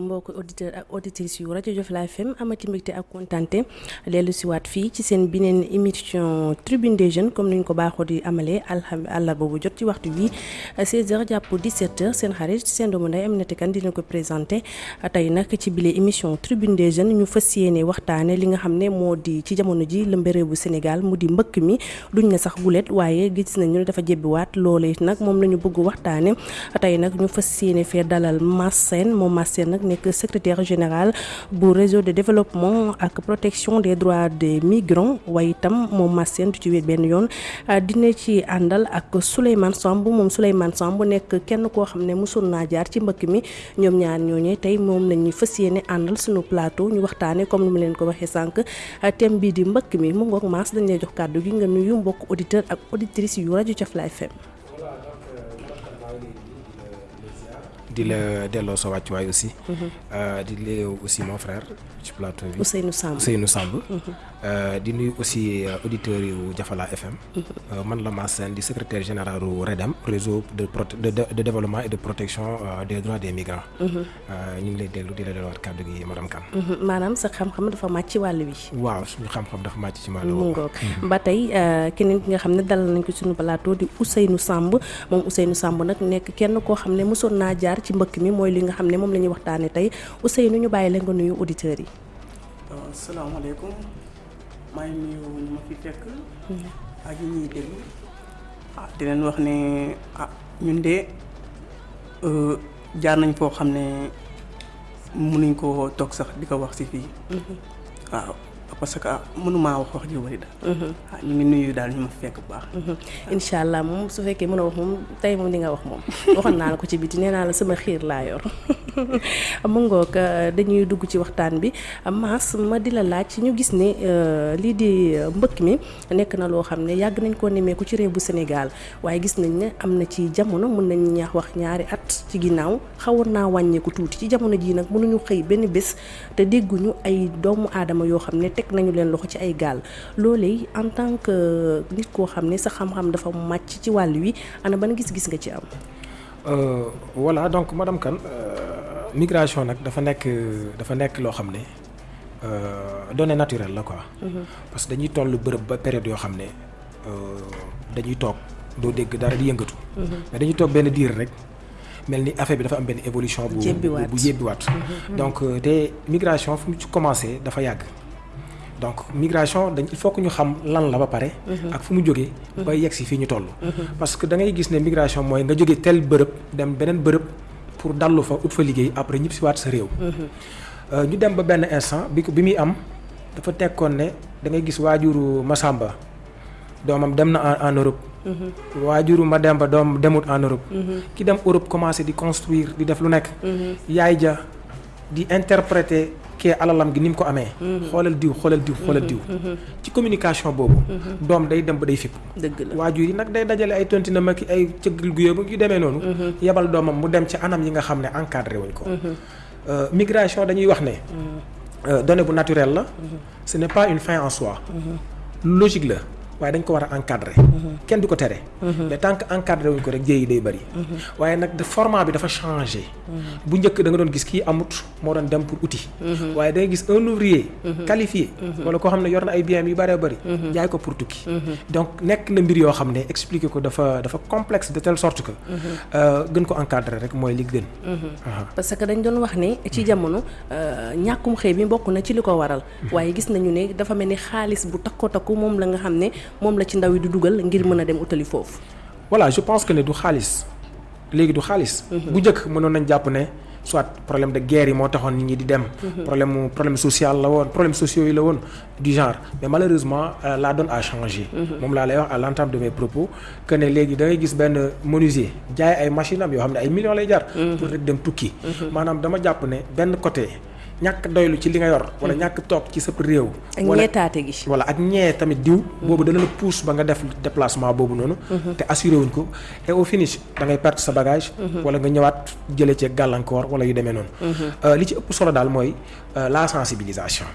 mbokk auditeur ak auditrices yu rajo Jofala FM amati mbégte ak fii ci émission tribune des jeunes comme ni ñu ko baaxoo di amalee alxam àllarba bu jot ci waxtu bi 16h jàpp 17h seen xarit dina ko présenté. tey nag ci émission tribune des jeunes ñu fas yéene li nga ci jamono ji bu Sénégal mu mbëkk mi. duñ ne sax gulet waaye gis nañu dafa ñu bëgg ñu dalal Mass Mass nekk secrétaire général bu réseau de développement ak protection des droits des migrants. Waaye itam moom Mass Sène du ci wéet benn yoon dina ci àndal ak Souleymane Samb. Moom Souleymane Samb nekk kenn koo xam ne mosul jaar ci mbëkk mi. Ñoom ñaar ñooñee tey moom lañuy fas suñu plateau ñu comme ni mu leen ko waxee sànq. Thème bii di mbëkk mi mu dañ lay jox gi nga nuyu mbokk auditeur ak auditrice yu rajo Jofala FM di la delloo sa wàccuwaay aussi. di léew aussi mon frère ci plateau bi. Ousseynou Samb Ousseynou Samb. di nuyu aussi auditeurs yu Jafala FM. man la Mass Sène di secrétaire général u REDEM réseau de de développement et de protection des droits des migrants. ñu ngi lay déglu di la delluwaat kàddu gi madame Kane. maanaam sa xam-xam dafa màcc ci wàll wi. waaw suñu xam-xam dafa màcc ci wàll ngoog ba tey keneen ki nga xam ne dalal nañ ko suñu plateau di Ousseynou Samb moom Ousseynou Samb nag nekk kenn koo xam ne mosoon naa jaar ci mbëkk mi mooy li nga xam ne moom la ñuy waxtaane tey Ousseynou ñu bàyyi la nga nuyu auditeurs yi. Asalaamaaleykum maa ngi nuyu ñu ma fi fekk. ak ñi ñuy déglu. ah di leen wax ne ah ñun de jaar nañ foo xam ne mënuñ koo toog sax di ko wax si fii. waaw parce que mënumaa wax wax ji wari daal. ah ñu ngi nuyu daal ñu ma fekk bu baax. incha allah moom su fekkee mën a wax moom tey moom di nga wax moom. Waxoon naa la ko ci biti nee naa la sama xiir laa yor. Mu ngoog dañuy dugg ci waxtaan bi. Mass ma di la laaj ñu gis ne lii di mbëkk mi nekk na loo xam ne yàgg nañ koo nemmeeku ci réew bu Sénégal. Waaye gis nañ ne am na ci jamono mën nañ ñaax wax ñaari at ci ginnaaw xawoon naa wàññeeku tuuti. Ci jamono jii nag mënuñu xëy benn bés te dégguñu ay doomu aadama yoo xam ne teg nañu leen loxo ci ay gaal loolee en tant que nit koo xam ne sa xam-xam dafa màcc ci wàll wi ana ban gis-gis nga ci am? voilà donc madame Kane migration nag dafa nekk dafa nekk loo xam ne donnée naturelle la quoi. parce que dañuy toll bërëb ba période yoo xam ne dañuy toog doo dégg dara di yëngatu. mais dañuy toog benn diir rek mel ni affaire bi dafa am benn évolution. bu bu yébbiwaat donc te migration fu mu ci commencé dafa yàgg. Donc migration dañ il faut que ñu xam lan la ba pare. ak fu mu jógee. ba yegg si fii ñu toll. parce que da ngay gis ne migration mooy nga jógee tel bërëb dem beneen bërëb pour dallu fa ut fa liggéey après ñëpp si waat sa réew. ñu dem ba benn instant bi bi muy am dafa tekkoon ne da ngay gis waajuru Masamba doomam dem na en Europe. waajuru Mademba doom demut en Europe. ki dem Europe commencé di construire di def lu nekk. yaay ja di interpréter. kee alalam gi ni mu ko amee. xoolal diw xoolal diw xoolal diw. ci communication boobu. doom day dem ba day fipp. dëgg la waajur yi nag day dajale ay tontina ma ki ay cëggal gu yóbbu yu demee noonu. yebal doomam mu dem ci anam yi nga xam ne encadré wuñ ko. migration dañuy wax ne. donnée bu naturelle la. ce n'est pas une fin en soi. logique la. Waaye dañ ko war a encadrer. kenn du ko tere. mais tant que encadré wuñ ko rek jéey yi day bëri. waaye nag de format bi dafa changé. bu njëkk da nga doon gis kii amut moo doon dem pour outil. waaye da nga gis un ouvrier. qualifié. wala koo xam ne yor na ay biens yu bëree bëri. jaay ko pour tukki. donc nekk na mbir yoo xam ne expliquer ko dafa dafa complexe de telle sorte que. gën ko encadrer rek mooy li gën. parce que dañ doon wax ne ci jamono ñàkkum xëy bi bokk na ci li ko waral. waaye gis nañu ne dafa mel ni xaalis bu takko takku moom la nga xam ne. Moom la ci ndaw yi dugal ngir mën a dem utali foofu. voilà je pense que ne du xaalis léegi du xaalis. bu njëkk mënoon nañ jàpp ne soit problème de guerre yi moo taxoon nit ñi di dem. problème mu problème social la woon problème sociaux yi la woon du genre mais malheureusement la donne a changé. moom laa lay wax à l'entame de mes propos que ne léegi da ngay gis benn menuisier jaay ay machine am yoo xam ne ay millions lay jar. pour rek dem tukki. maanaam dama jàpp ne benn côté. Ñàkk doylu ci li nga yor. wala ñàkk toog ci sa réew. ak ñeetaate gi. wala ak ñee tamit diw. boobu dana la pousse ba nga def déplacement boobu noonu. te assuré wuñ ko et au finish da ngay perte sa bagage. wala nga ñëwaat jëlee ci gàllankoor wala yu demee noonu. li ci ëpp solo daal mooy la sensibilisation.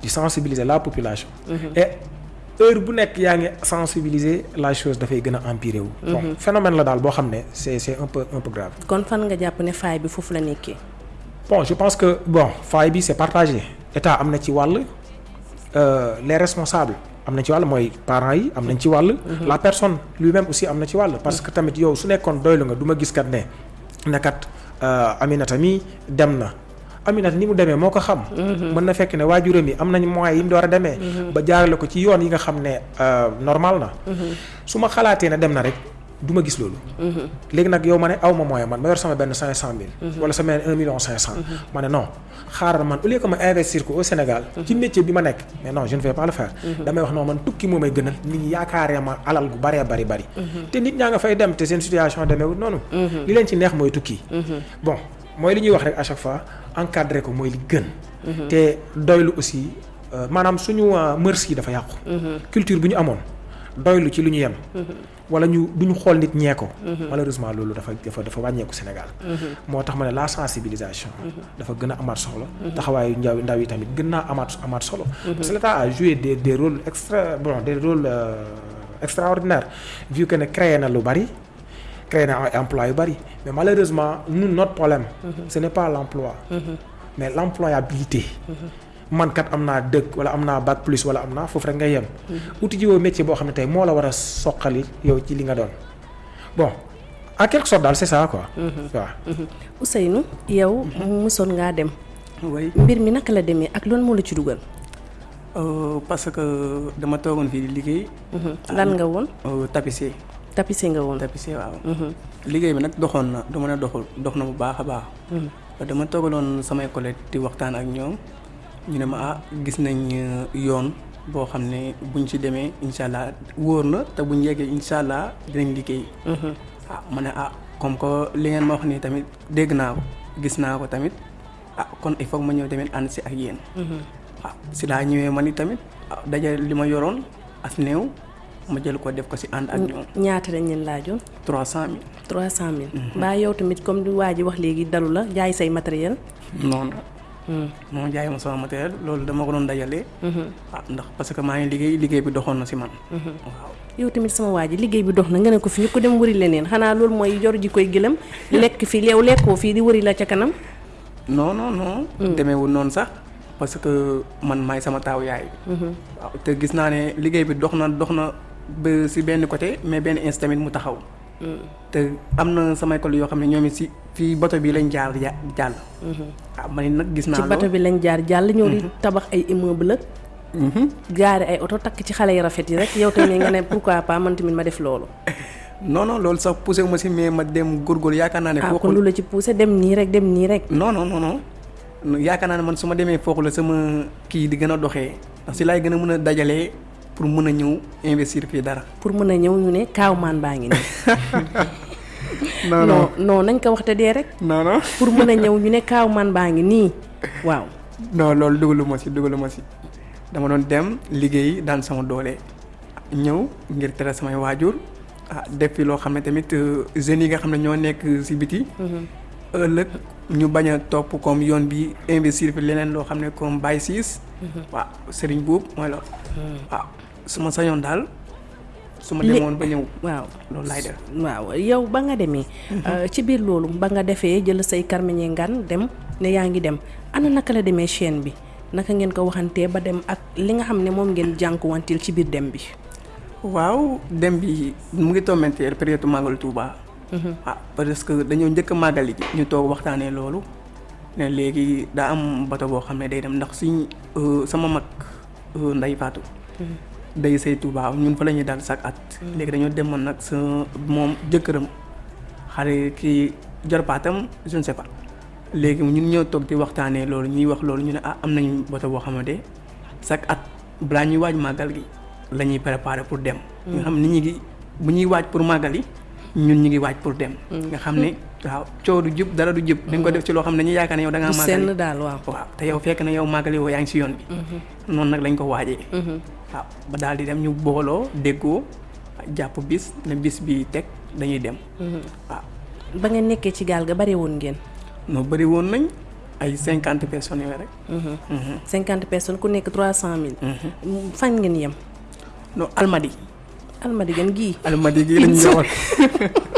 di sensibiliser la population. et heure bu nekk yaa ngi sensibiliser la chose dafay gën a empirer wu. bon phénomène la daal boo xam ne c'est c'est un peu un peu grave. kon fan nga jàpp ne faay bi foofu la nekkee? Bon je pense que bon faille bi c'est partagé état am na ci wàll euh, les responsables am na ci wàll mooy parents yi am nañ ci wàll. la personne lui-même aussi am na ci wàll. parce que tamit yow su nekkoon doylu nga du ma gis kat ne ne kat euh, Aminata mi dem na. Aminata ni mu demee moo ko xam. mën na fekk ne waajuram yi am nañ moyens yi mu door a demee. ba jaarale ko ci yoon yi nga xam ne euh, normal na. su ma xalaatee ne dem na rek du ma gis loolu. léegi nag yow ma ne aw ma moyen man ma yor sama cinq cent mille. wala sama benn un million cinq cent. ma ne non xaaral man au lieu que ma investir ko au Sénégal. ci métier bi ma nekk mais non je ne vais pas le faire. damay wax non man tukki moo may gënal nit ñi yaakaaree ma alal gu baree bari bari. te nit ñaa nga fay dem te seen situation demeewul noonu. li leen ci neex mooy tukki. bon mooy li ñuy wax rek à chaque fois encadré ko mooy li gën. te doylu aussi euh, maanaam suñu euh, yi dafa yàqu. culture bu ñu amoon doylu ci lu ñu yem. Wala ñu du ñu xool nit ñee ko. malheureusement loolu dafa dafa dafa wàññeeku Sénégal. moo tax ma ne la sensibilisation. dafa gën a amaat solo. taxawaayu ndaw ndaw yi tamit gën naa amaat amaat solo. parce que l'État a joué des des rôles extra bon des rôles euh, extraordinaires vu que ne créé na lu bari. créé na ay emploi yu bari mais malheureusement nous notre problème. ce n'est pas l'emploi. mais l'employabilité. Man kat am naa dëkk wala am naa bac plus wala am naa foofu rek ngay yem. uti jiwoo métier boo xam ne tey moo la war a soqali yow ci li nga doon bon en quelque sorte daal c'est ça quoi. waaw. Ousseynou yow ngaa dem mbir mi naka la demee ak loolu moo la ci dugal. euh, parce que dama toogoon fii di liggéey. lan nga woon euh, tapissier tapissé nga woon. tapissier waaw. liggéey bi nag doxoon na du mën a doxul dox na bu baax a baax. dama toogaloon samay di waxtaan ak ñoom ñu ne ma ah gis nañ euh, yoon boo xam ne buñ ci demee incha allah wóor na te buñ yeggee incha allah dinañ liggéey. ah ma ne ah comme que li ngeen ma wax nii tamit dégg naa ko gis naa ko tamit ah kon il faut ma ñëw tamit ànd si ak yéen. ah si laa ñëwee man ni tamit ah dajale li ma yoroon as néew ma jël ko def ko si ànd ak ñoom ñaata lañ leen laajoon. trois cent mille. trois cent mille. mbaa yow tamit comme du waa ji wax léegi dalu la jaay say matériel. non non. moom jaay ma sama matériel loolu dama ko doon dajale. ah ndax parce que maa ngi liggéey liggéey bi doxoon na si man. waaw yow tamit sama waa ji liggéey bi dox na nga ne ko fi ñu ko dem wëri leneen xanaa loolu mooy jor ji koy gëlëm lekk fi yow lekkoo fii di wëri la ca kanam. non non non. demeewul noonu sax parce que man maay sama taaw yaay. waaw te gis naa ne liggéey bi dox na dox na ba si benn côté mais benn instant tamit mu taxaw. te am na samay collègues yoo xam ne ñoom it si fii bato bi lañ jaar ja jàll. ah man nag gis naa ci bato bi lañ jaar jàll ñëw di tabax ay immeuble ak Mhm. gaari ay oto takk ci xale yu rafet yi rek yow tamit nga ne pourquoi pas man tamit ma def loolu. non non loolu sax poussé ma si mais ma dem góorgóorlu yaakaar naa ne. ah foofu kon lu la ci poussé dem nii rek dem nii rek. non non non non yaakaar naa ne man su ma demee foofu la sama kii di gën a doxee ndax si laay gën a mën a dajalee pour mën a ñëw investir fii dara. pour mën a ñëw ñu ne kaaw maan baa ngi nii. non non non nañ ko wax te dee rek. non non. pour mën a ñëw ñu ne kaaw maan baa ngi nii waaw. non loolu dugalu ma si dugalu ma si dama doon dem liggéey daan sama doole ñëw ngir tere samay waajur ah def fi loo xam ne tamit jeunes yi nga xam ne ñoo nekk si biti. ëllëg ñu bañ a topp comme yoon bi investir fi leneen loo xam ne comme Baye Ciss. waaw Serigne Boub mooy loolu. waaw su ma sañoon daal su ma Lé- demoon ba ñëw waaw loolu laay def. waaw yow ba nga demee. euh, ci biir loolu ba nga defee jël say karmeñe ngan dem ne yaa ngi dem ana naka la demee chaîne bi naka ngeen ko waxantee ba dem ak li nga xam ne moom ngeen jànkuwantil ci biir dem bi. waaw dem bi mu ngi tombenteer période màggal Touba. ah parce que dañoo njëkk a màggali ji ñu toog waxtaanee loolu ne léegi daa am bato boo xam ne day dem ndax suñ euh, sama mag euh, Ndey Faatu day say Touba ñun fa la ñuy daal chaque at. léegi dañoo demoon nag sa moom jëkkëram xale kii jarpaatam je ne sais pas léegi ñun ñoo toog di waxtaanee loolu ñuy wax loolu ñu ne ah am nañu bato boo xamante chaque at balaa ñuy waaj màggal gi la ñuy préparer pour dem. nga xam nit ñi ngi bu ñuy waaj pour màggal yi ñun ñu ngi waaj pour dem. nga xam ne waaw coow du jub dara du jub. dañ ko def ci loo xam ne dañuy yaakaar ne yow da ngaa màggali senn daal waaw. waaw te yow fekk na yow màggali woo yaa ngi si yoon bi. noonu nag lañ ko waajee. waaw ba daal di dem ñu booloo déggoo jàpp bis ne bis bi teg dañuy dem. waaw ba ngeen nekkee ci gaal ga bare woon ngeen. noo bëri woon nañ ay cinquante personnes yooyu rek. cinquante personnes ku nekk trois cent mille. fañ ngeen yem. non almadi almadi gën gii. almadi gi lañ.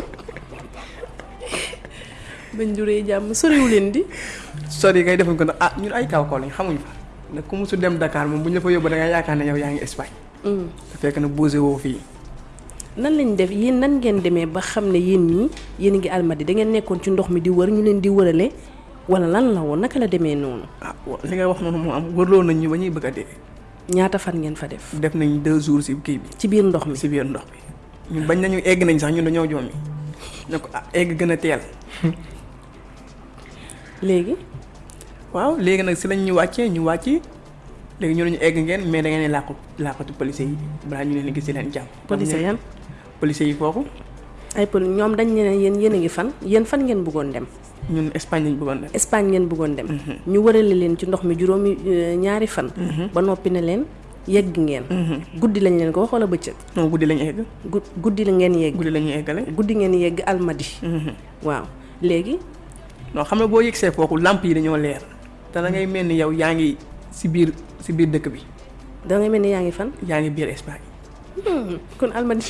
bañ juree jàmm soriwu leen di. sori kay defuñ ko nag ah ñun ay kaw kaw lañ xamuñ fa nag ku musu dem Dakar moom bu ñu la fa yóbbu da nga yaakaar ne yow yaa ngi Espagne te fekk na bougé woo fii nan lañ def yéen nan ngeen demee ba xam ne yéen ñii yéen a ngi almadi da ngeen nekkoon ci ndox mi di wër ñu leen di wërale wala lan la woon naka la demee noonu ah li nga wax noonu moo am wërloo nañ ñu ba ñuy bëgg a dee ñaata fan ngeen fa def. Def nañ deux jours si kii bi. Ci biir ndox mi. Si biir ndox bi ñun bañ nañu egg nañ sax ñun dañoo joomi. Ne ko ah egg gën a teel léegi. Waaw léegi nag si lañ ñu wàccee ñu wàcc léegi ñu ñu egg ngeen mais da ngeen làqu làqatu police yi balaa ñu leen gis leen jàpp. police yan? police yi foofu. Ay pol ñoom dañ ne yéen yéen a ngi fan yéen fan ngeen bëggoon dem? Ñun Espagne lañ bëggoon def. Espagne ngeen bëggoon dem. Ñu wërale leen ci ndox mi juróomi euh, ñaari fan. Ba noppi ne leen yegg ngeen. Guddi lañ leen ko wax wala bëccëg? Non guddi lañ egg. Gu- guddi la ngeen yegg. Guddi la ñuy eggale. guddi ngeen yegg almadi. Waaw. Léegi non xam nga boo yegsee foofu lamp yi dañoo leer. Te da ngay mel ni yow yaa ngi si biir si biir dëkk bi. Da ngay mel ni yaa ngi fan? Yaa ngi biir Espagne. Hmm, kon almadi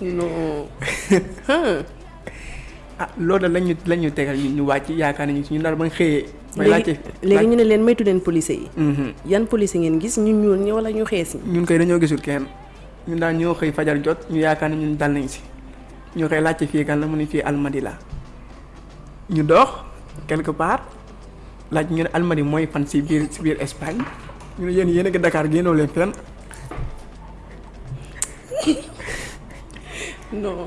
non. Ah loolu da lañ ñu lañ ñu tegal ñu wàcc yaakaar nañu ñu daal ba xëyee. léegi laajte léegi ñu ne leen maytu leen police yi. Mhm. yan police ngeen gis ñu ñuul ñi wala ñu xees ñi? Ñun koy dañoo gisul kenn. Ñun daal ñoo xëy fajar jot ñu yaakaar ne ñun dal nañ si ñu koy laajte fii kan la mu ne fii Almadi la. Ñu dox quelque part laaj ñu ne Almadi mooy fan si biir si biir Espagne. Ñu ne yéen yéen a ngi Dakar génnoo leen fenn. Non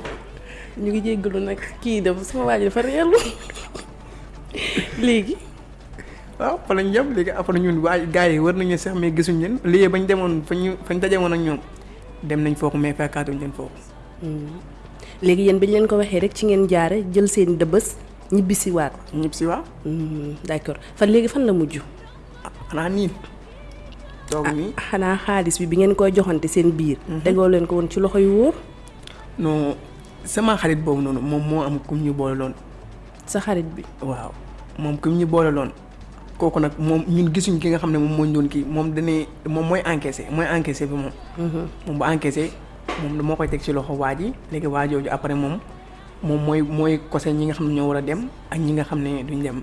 ñu ngi jéggalu nag kii dafa sama waa ji dafa reelu léegi. Waaw fa lañ jëm léegi après ñun waa gars yi war nañu sax mais gisuñ leen. Lii bañ demoon fañ daje woon ak ñoom dem nañ foofu mais fekkaatuñ leen foofu léegi yéen bañ leen ko waxee rek ci ngeen jaare jël seen dëbës ñibbisi waat ñëpp si waa d'accord. Fan léegi fan la mujj? Ah xanaa nii toog nii. xanaa xaalis bi bi ngeen koy joxante seen biir. Tegoo leen ko woon ci loxo yu wóor? Non sama xarit boobu noonu moom moo am kum ñu boole loon sa xarit bi? Waaw moom kum ñu boole loon kooku nag moom ñun gisuñ ki nga xam ne moom moo ñu doon kii moom dañuy moom mooy encaissé mooy encaissé bi moom. moom bu encaissé moom moo koy teg ci loxo waa ji léegi waa jooju après moom moom mooy mooy kose ñi nga xam ne ñoo war a dem ak ñi nga xam ne duñ dem.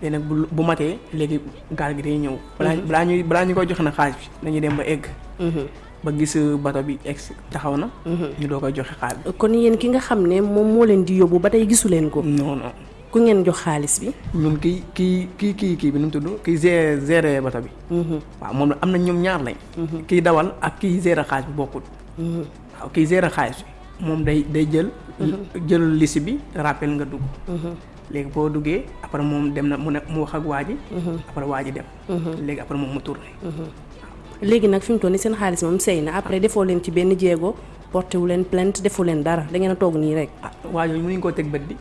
léegi nag bu bu matee léegi gaal gi day ñëw. balaa balaa ñuy balaa ñu koy joxe na xaalis bi dañuy dem ba egg. ba gis bato bi egg taxaw na. ñu doo koy joxe xaalis bi. kon yéen ki nga xam ne moom moo leen di yóbbu ba tey gisu leen ko non non ku ngeen jox xaalis bi ñun kii kii kii kii kii bi nu mu tudd kii géré géré bato bi. waaw moom la am na ñoom ñaar lañ. kii dawal ak kii géré xaalis bi. Waaw kii géré xaalis bi moom day day jël. jël liste bi rappel nga dugg. léegi boo duggee après moom dem na mu ne mu wax ak waa ji. après waa ji dem. léegi après moom mu tourné. léegi nag fi mu toll nii seen xaalis moom sey na après defoo leen ci benn jéego porté wu leen plainte defu leen dara da ngeen a toog nii rek. ah waa jooju mënuñ koo teg bët di.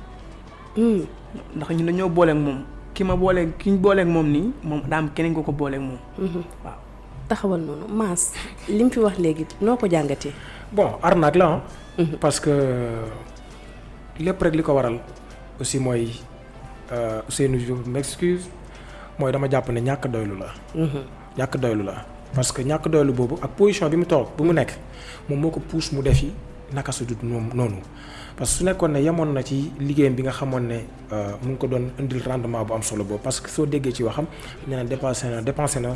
ndax ñun dañoo booleeg moom ki ma booleeg ki ñu booleeg moom nii moom daa am keneen ko ko booleeg moom. waaw. Taxawal noonu Mass li mu fi wax léegi noo ko jàngatee. bon arnaque la ah. parce que lépp rek li ko waral aussi mooy Ousseynou je m'excuse mooy dama jàpp ne ñàkk doylu la. ñàkk doylu la parce que ñàkk doylu boobu ak position bi mu toog bu mu nekk moom moo ko pousse mu def yi naka su noonu parce que su nekkoon ne yemoon na ci liggéeyam bi nga xamoon ne mu ngi ko doon indil rendement bu am solo boobu parce que soo déggee ci waxam nee na dépensé na dépensé na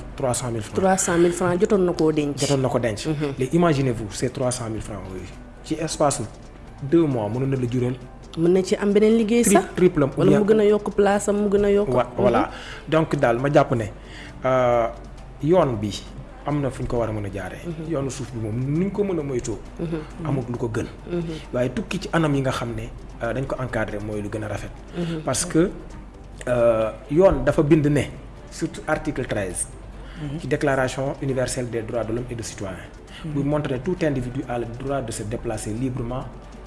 francs. francs jotoon na koo denc. jotoon na ko denc. léegi imaginez-vous ces trois cent mille francs yooyu ci espace deux mois mënoon na la jural. mën na ci am beneen liggéey sax? triple wala mu gën a yokk place am mu gën a yokk. voilà donc daal ma jàpp ne yoon bi am na fu ñu ko war a mën a jaaree. yoonu suuf bi moom ni ñu ko mën a moytoo. amul lu ko gën. waaye tukki ci anam yi nga xam ne dañ ko encadré mooy lu gën a rafet. parce que yoon dafa bind ne surtout article treize. ci déclaration universelle des droits de l'homme et du citoyen. buy montre ne tout individu a le droit de se déplacer librement.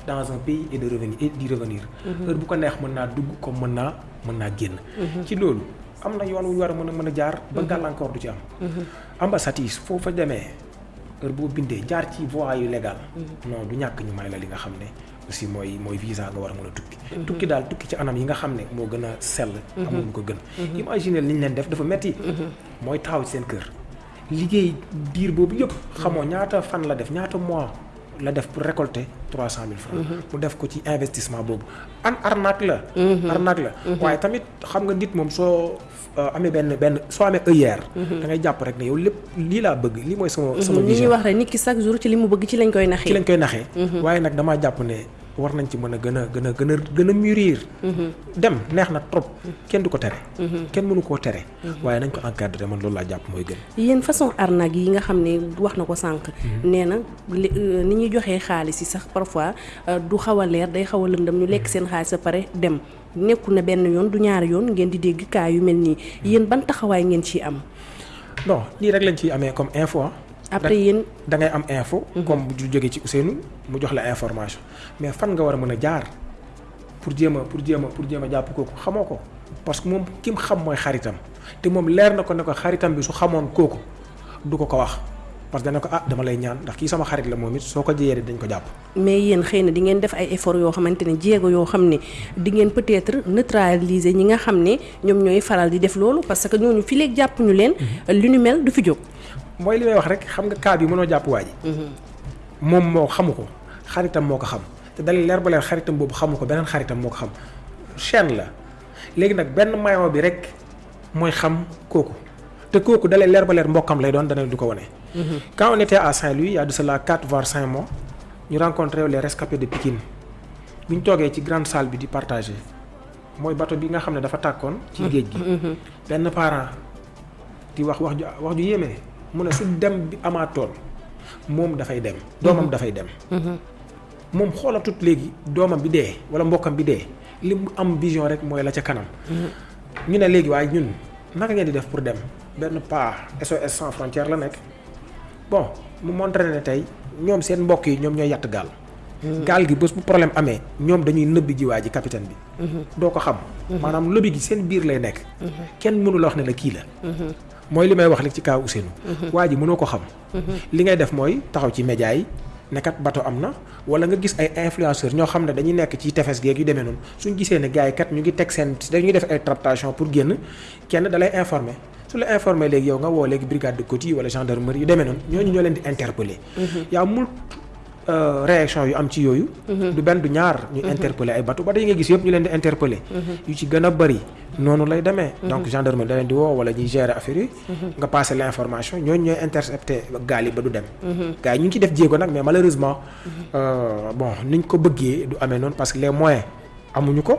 dans un pays et de revenir et d'y revenir. heure bu ko neex mën naa dugg comme mën naa mën naa génn. ci loolu am na yoon wu ñu war a mën a mën a jaar. ba gàllankoor du ci am. ambassade yi foo fa demee heure boo bindee jaar ci voie yu légal. non du ñàkk ñu may la li nga xam ne aussi mooy mooy visa nga war a mën a tukki. tukki daal tukki ci anam yi nga xam ne moo gën a sell. amul ko gën. imaginer li ñu leen def dafa metti mooy taxaw ci seen kër. liggéey diir boobu yëpp xamoo ñaata fan la def ñaata mois. La def pour récolter trois cent mille francs. Mu def ko ci investissement boobu. An arnaque la. Arnaque la. Waaye tamit xam nga nit moom soo euh, amee benn benn soo amee œillère da ngay jàpp rek ne yow lépp lii laa bëgg lii mooy sama sama ñuy vision. wax rek nit ki chaque jour ci li mu bëgg ci lañ koy ci naxee lañ koy naxee. Waaye nag damaa jàpp ne war nañ ci mën a gën a gën a gën a gën a mûrir. Dem neex na trop. Kenn du ko tere. Kenn mënu koo tere. Waaye nañ ko encadrer man loolu laa jàpp mooy gën. Yéen façon arnaque yi nga xam ne wax na ko sànq. Nee na euh, ni ñuy joxee xaalis yi sax parfois euh, du xaw a leer day xaw a lëndëm. Ñu lekk seen xaalis ba pare dem. Nekku na benn yoon du ñaari yoon ngeen di dégg kaa yu mel nii. Yéen ban taxawaay ngeen ciy am? Non lii rek lañ ciy amee comme info ah. Après yéen. da ngay am info. comme bu jógee ci Ousseynou mu jox la information. Mais fan nga war a mën a jaar pour jéem a pour jéem a pour jéem a jàpp kooku? Xamoo ko. Parce que moom ki mu xam mooy xaritam. Te moom leer na ko ne ko xaritam bi su xamoon kooku du ko ko wax. Parce que dana ko ah dama lay ñaan ndax kii sama xarit la moom it soo ko jëyee dañ ko jàpp. mais yéen xëy na di ngeen def ay effort yoo xamante ne jéego yoo xam ne di ngeen peut-être neutraliser ñi nga xam ne ñoom ñooy faral di def loolu parce que ñooñu fi léegi jàpp ñu leen lu ni mel du fi jóg mooy li may wax rek xam nga cas bi mënoo jàpp waa ji. Moom moo xamu ko xaritam moo ko xam. te dalay leer ba leer xaritam boobu xamu ko beneen xaritam moo ko xam. Chaîne la. Léegi nag benn maillon bi rek mooy xam kooku. te kooku dalay leer ba leer mbokkam lay doon dana du ko wane. quand on était à Saint-Louis il y a de cela quatre voire cinq mois ñu rencontré les rescapés de Pikine. Bi ñu toogee ci grande salle bi di partager mooy bateau bi nga xam ne dafa tàkkoon. ci géej gi. benn parent di wax wax ju wax ju yéeme mu ne su dem bi amaatoon moom dafay dem. doomam dafay dem. moom xoolatut léegi doomam bi dee wala mbokkam bi dee li mu am vision rek mooy la ca kanam. ñu ne léegi waaye ñun naka ngeen di def pour dem benn pas SOS sans frontière la nekk bon mu montré ne tey ñoom seen mbokk yi ñoom ñooy yatt gaal. gaal gi bés bu problème amee ñoom dañuy nëbbi ji waa ji capitaine bi. doo ko xam. maanaam lobby gi seen biir lay nekk. kenn mënu la wax ne la kii la. Mooy li may wax li ci kaw Ousseynou. waa ji mënoo ko xam. li ngay def mooy taxaw ci média yi nekkat bato am na wala nga gis ay influenceurs ñoo xam ne dañuy nekk ci tefes geeg yu demee noonu suñ gisee ne gars yi kat ñu ngi teg seen dañuy def ay tractation pour génn kenn da lay informer su la informer léegi yow nga woo léegi brigade de côte wala gendarmerie yu demee noonu ñooñu ñoo leen di interpeller. yaa mul réaction yu am ci yooyu. du benn du ñaar ñu interpeller ay bateau ba yi nga gis yëpp ñu leen di interpeller. yu ci gën a bëri noonu lay demee. donc gendarmerie da leen di woo wala ñuy gérer affaire yi. nga passer l' information ñooñu ñooy intercepter gaal yi ba du dem. gars yi ñu ngi ciy def jéego nag mais malheureusement bon niñ ko bëggee du amee noonu parce que les moyens amuñu ko.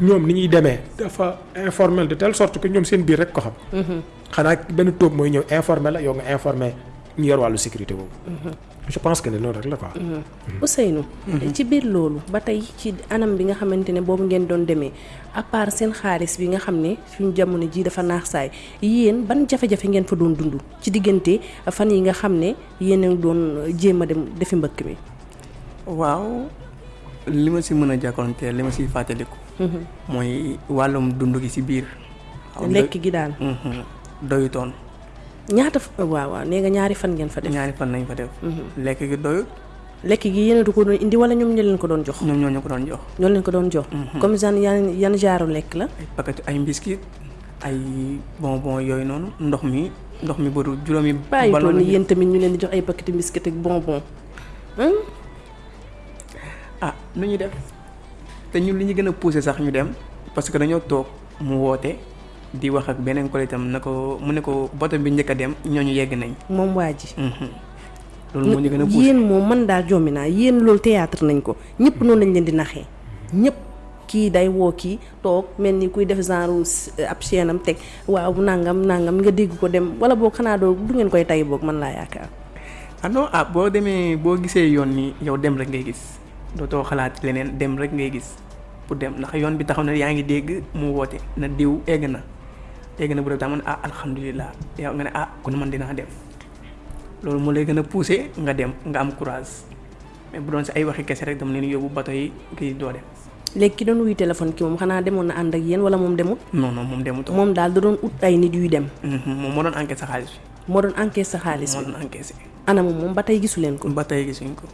ñoom ni ñuy demee dafa informel de telle sorte que ñoom seen biir rek ko xam. xanaa benn tóob mooy ñëw informel la yow nga informé ñu yor wàllu sécurité boobu. Je pense que ne loolu rek la quoi. Ousseynou. ci biir loolu ba tey ci anam bi nga xamante ne boobu ngeen doon demee à part seen xaalis bi nga xam ne suñu jamono ji dafa naax saay yéen ban jafe-jafe ngeen fa doon dund ci diggante fan yi nga xam ne yéen a ngi doon jéem a dem defi mbëkk mi. waaw li ma si mën a jàkkoonte li ma siy fàttaliku. mooy wàllum dund gi si biir. lekk gi daal. doyutoon. Ñaata waaw waaw nee nga ñaari fan ngeen fa def. ñaari fan nañ fa def. lekk gi doyut. lekk gi yéen du ko doon indi wala ñoom ñoo leen ko doon jox. ñoom ñoo ñu ko doon jox. ñoo leen ko doon jox. comme genre yan yan genre lekk la. ay paquet ay biscuit ay bonbon yooyu noonu ndox mi ndox mi bëru juróomi. bàyyi toon ni yéen tamit ñu leen di jox ay paquet biscuit ak bonbon. ah nu ñuy def te ñun li ñu gën a poussé sax ñu dem parce que dañoo toog mu woote. Di wax ak beneen collègue tam na ko mu ne ko bato bi njëkk a dem ñooñu yegg nañ. moom waa ji. loolu moo ñu gën a poussé yéen moom man daal jommi naa yéen loolu théâtre nañ ko ñëpp noonu lañ leen di naxee ñëpp kii day woo kii toog mel ni kuy def genre ab chaîne am teg waaw nangam nangam nga dégg ko dem wala boo xanaa doo du ngeen koy tay boog man laa yaakaar. ah non ah boo demee boo gisee yoon ni yow dem rek ngay gis dootoo xalaat leneen dem rek ngay gis pour dem ndax yoon bi taxaw na yaa ngi dégg mu woote na diw egg na. Bu dee daa man ah alhamdulilah yow nga ne ah kon man dinaa dem loolu moo lay gën a poussé nga dem nga am courage mais bu doon si ay waxi kese rek dama leen yóbbu bato yi kii doo dem. léegi ki doon wuy téléphone ki moom xanaa demoon na ànd ak yéen wala moom demut. non non moom demut. moom daal da doon ut ay nit yuy dem. moom moo doon encaissé sa xaalis bi. moo doon encaissé sa xaalis moo bi doon encaissé. anamu moom ba tey gisu leen ko. ba tey gisuñ ko.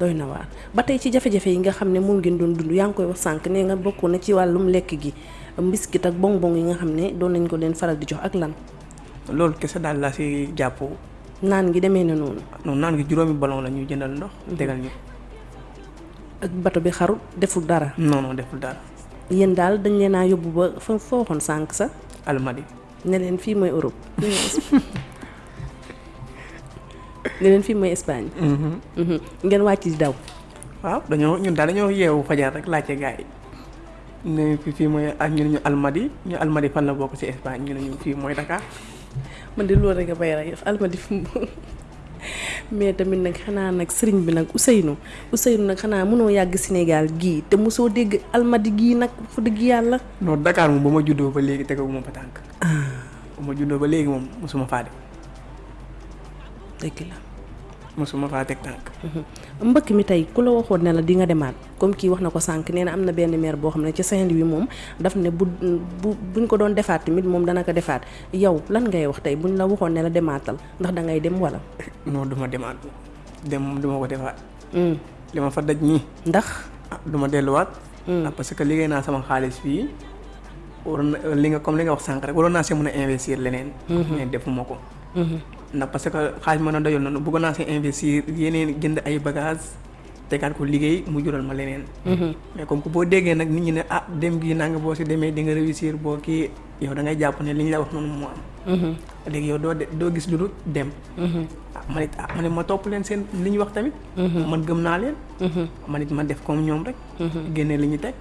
Doy na waar. Ba tey ci jafe-jafe yi nga xam ne moom ngeen doon dund yaa ngi koy wax sànq nee nga bokk na ci wàllum lekk gi mbiskit ak bonbon yi nga xam ne doon nañ ko leen faral di jox ak lan. loolu kese daal laa si jàpp. Naan gi demee na noonu. Non naan gi juróomi ballon la ñuy jëndal ndox tegal ñu. Ak bato bi xaru deful dara? Non non deful dara. Yéen daal dañ leen a yóbbu ba fa foo waxoon sànq sa almadi. Ne leen fii mooy Europe ne leen fii mooy Espagne Mhm. ngeen wàcc di daw. Waaw dañoo ñun daal dañoo yeewu fajar rek laajte gars yi. Ne fi fii mooy ak ñu ne ñu almadi ñu almadi fan la bokk ci Espagne ñu ne ñu fii mooy Dakar. Man de loolu rek a bay rek almadi fi mais tamit nag xanaa nag sëriñ bi nag Ousseynou Ousseynou nag xanaa mënoo yàgg Sénégal gii te mosoo dégg almadi gii nag fu dëgg yàlla. Non Dakar moom ba ma juddoo ba léegi tegaguma fa tànk. Ba ma juddoo ba léegi moom mosuma faa dem. Dëgg la mosuma faa teg tànk mbëkk mi tey ku la waxoon ne la di nga demaat. Comme kii wax na ko sànq nee na am na benn maire boo xam ne ci Saint-Louis moom daf ne bu bu buñ ko doon defaat tamit moom dana ko defaat. Yow lan ngay wax tey buñ la waxoon ne la demaatal ndax da ngay dem wala. non duma demaat. Dem moom duma ko defaat. Mm. li ma fa daj nii. Ndax. ah duma delluwaat. Ah parce que liggéey naa sama xaalis fii. Waroon na li nga comme li nga wax sànq rek waroon naa see mën a investir leneen. Mais defuma ko ndax parce que xaalis mën a doyul noonu bëggoon naa see investir yeneen jënd ay bagages tegaat ko liggéey mu jural ma leneen. Mais comme que boo déggee nag nit ñi ne ah dem gi naa nga boo si demee di nga réussir boo kii yow da ngay jàpp ne li ñu la wax noonu moo am. Léegi yow doo doo gis lu dem. Ah man it ah man it ma topp leen seen li ñu wax tamit. Man gëm naa leen. Man it ma def comme ñoom rek. Génne li ñu teg.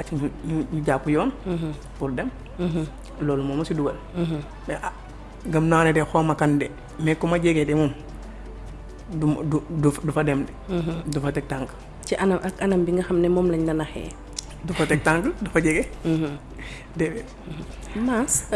Ak ñu ñu ñu jàpp yoon. Pour dem. Loolu moo ma si dugal. Mais ah gëm naa ne de xaw ma kan de mais ku ma jegee de moom du du du fa dem de. Du fa teg tànk. Ci anam ak anam bi nga xam ne moom lañ la naxee. du fa teg tànk du fa jege. Déedéet. Mass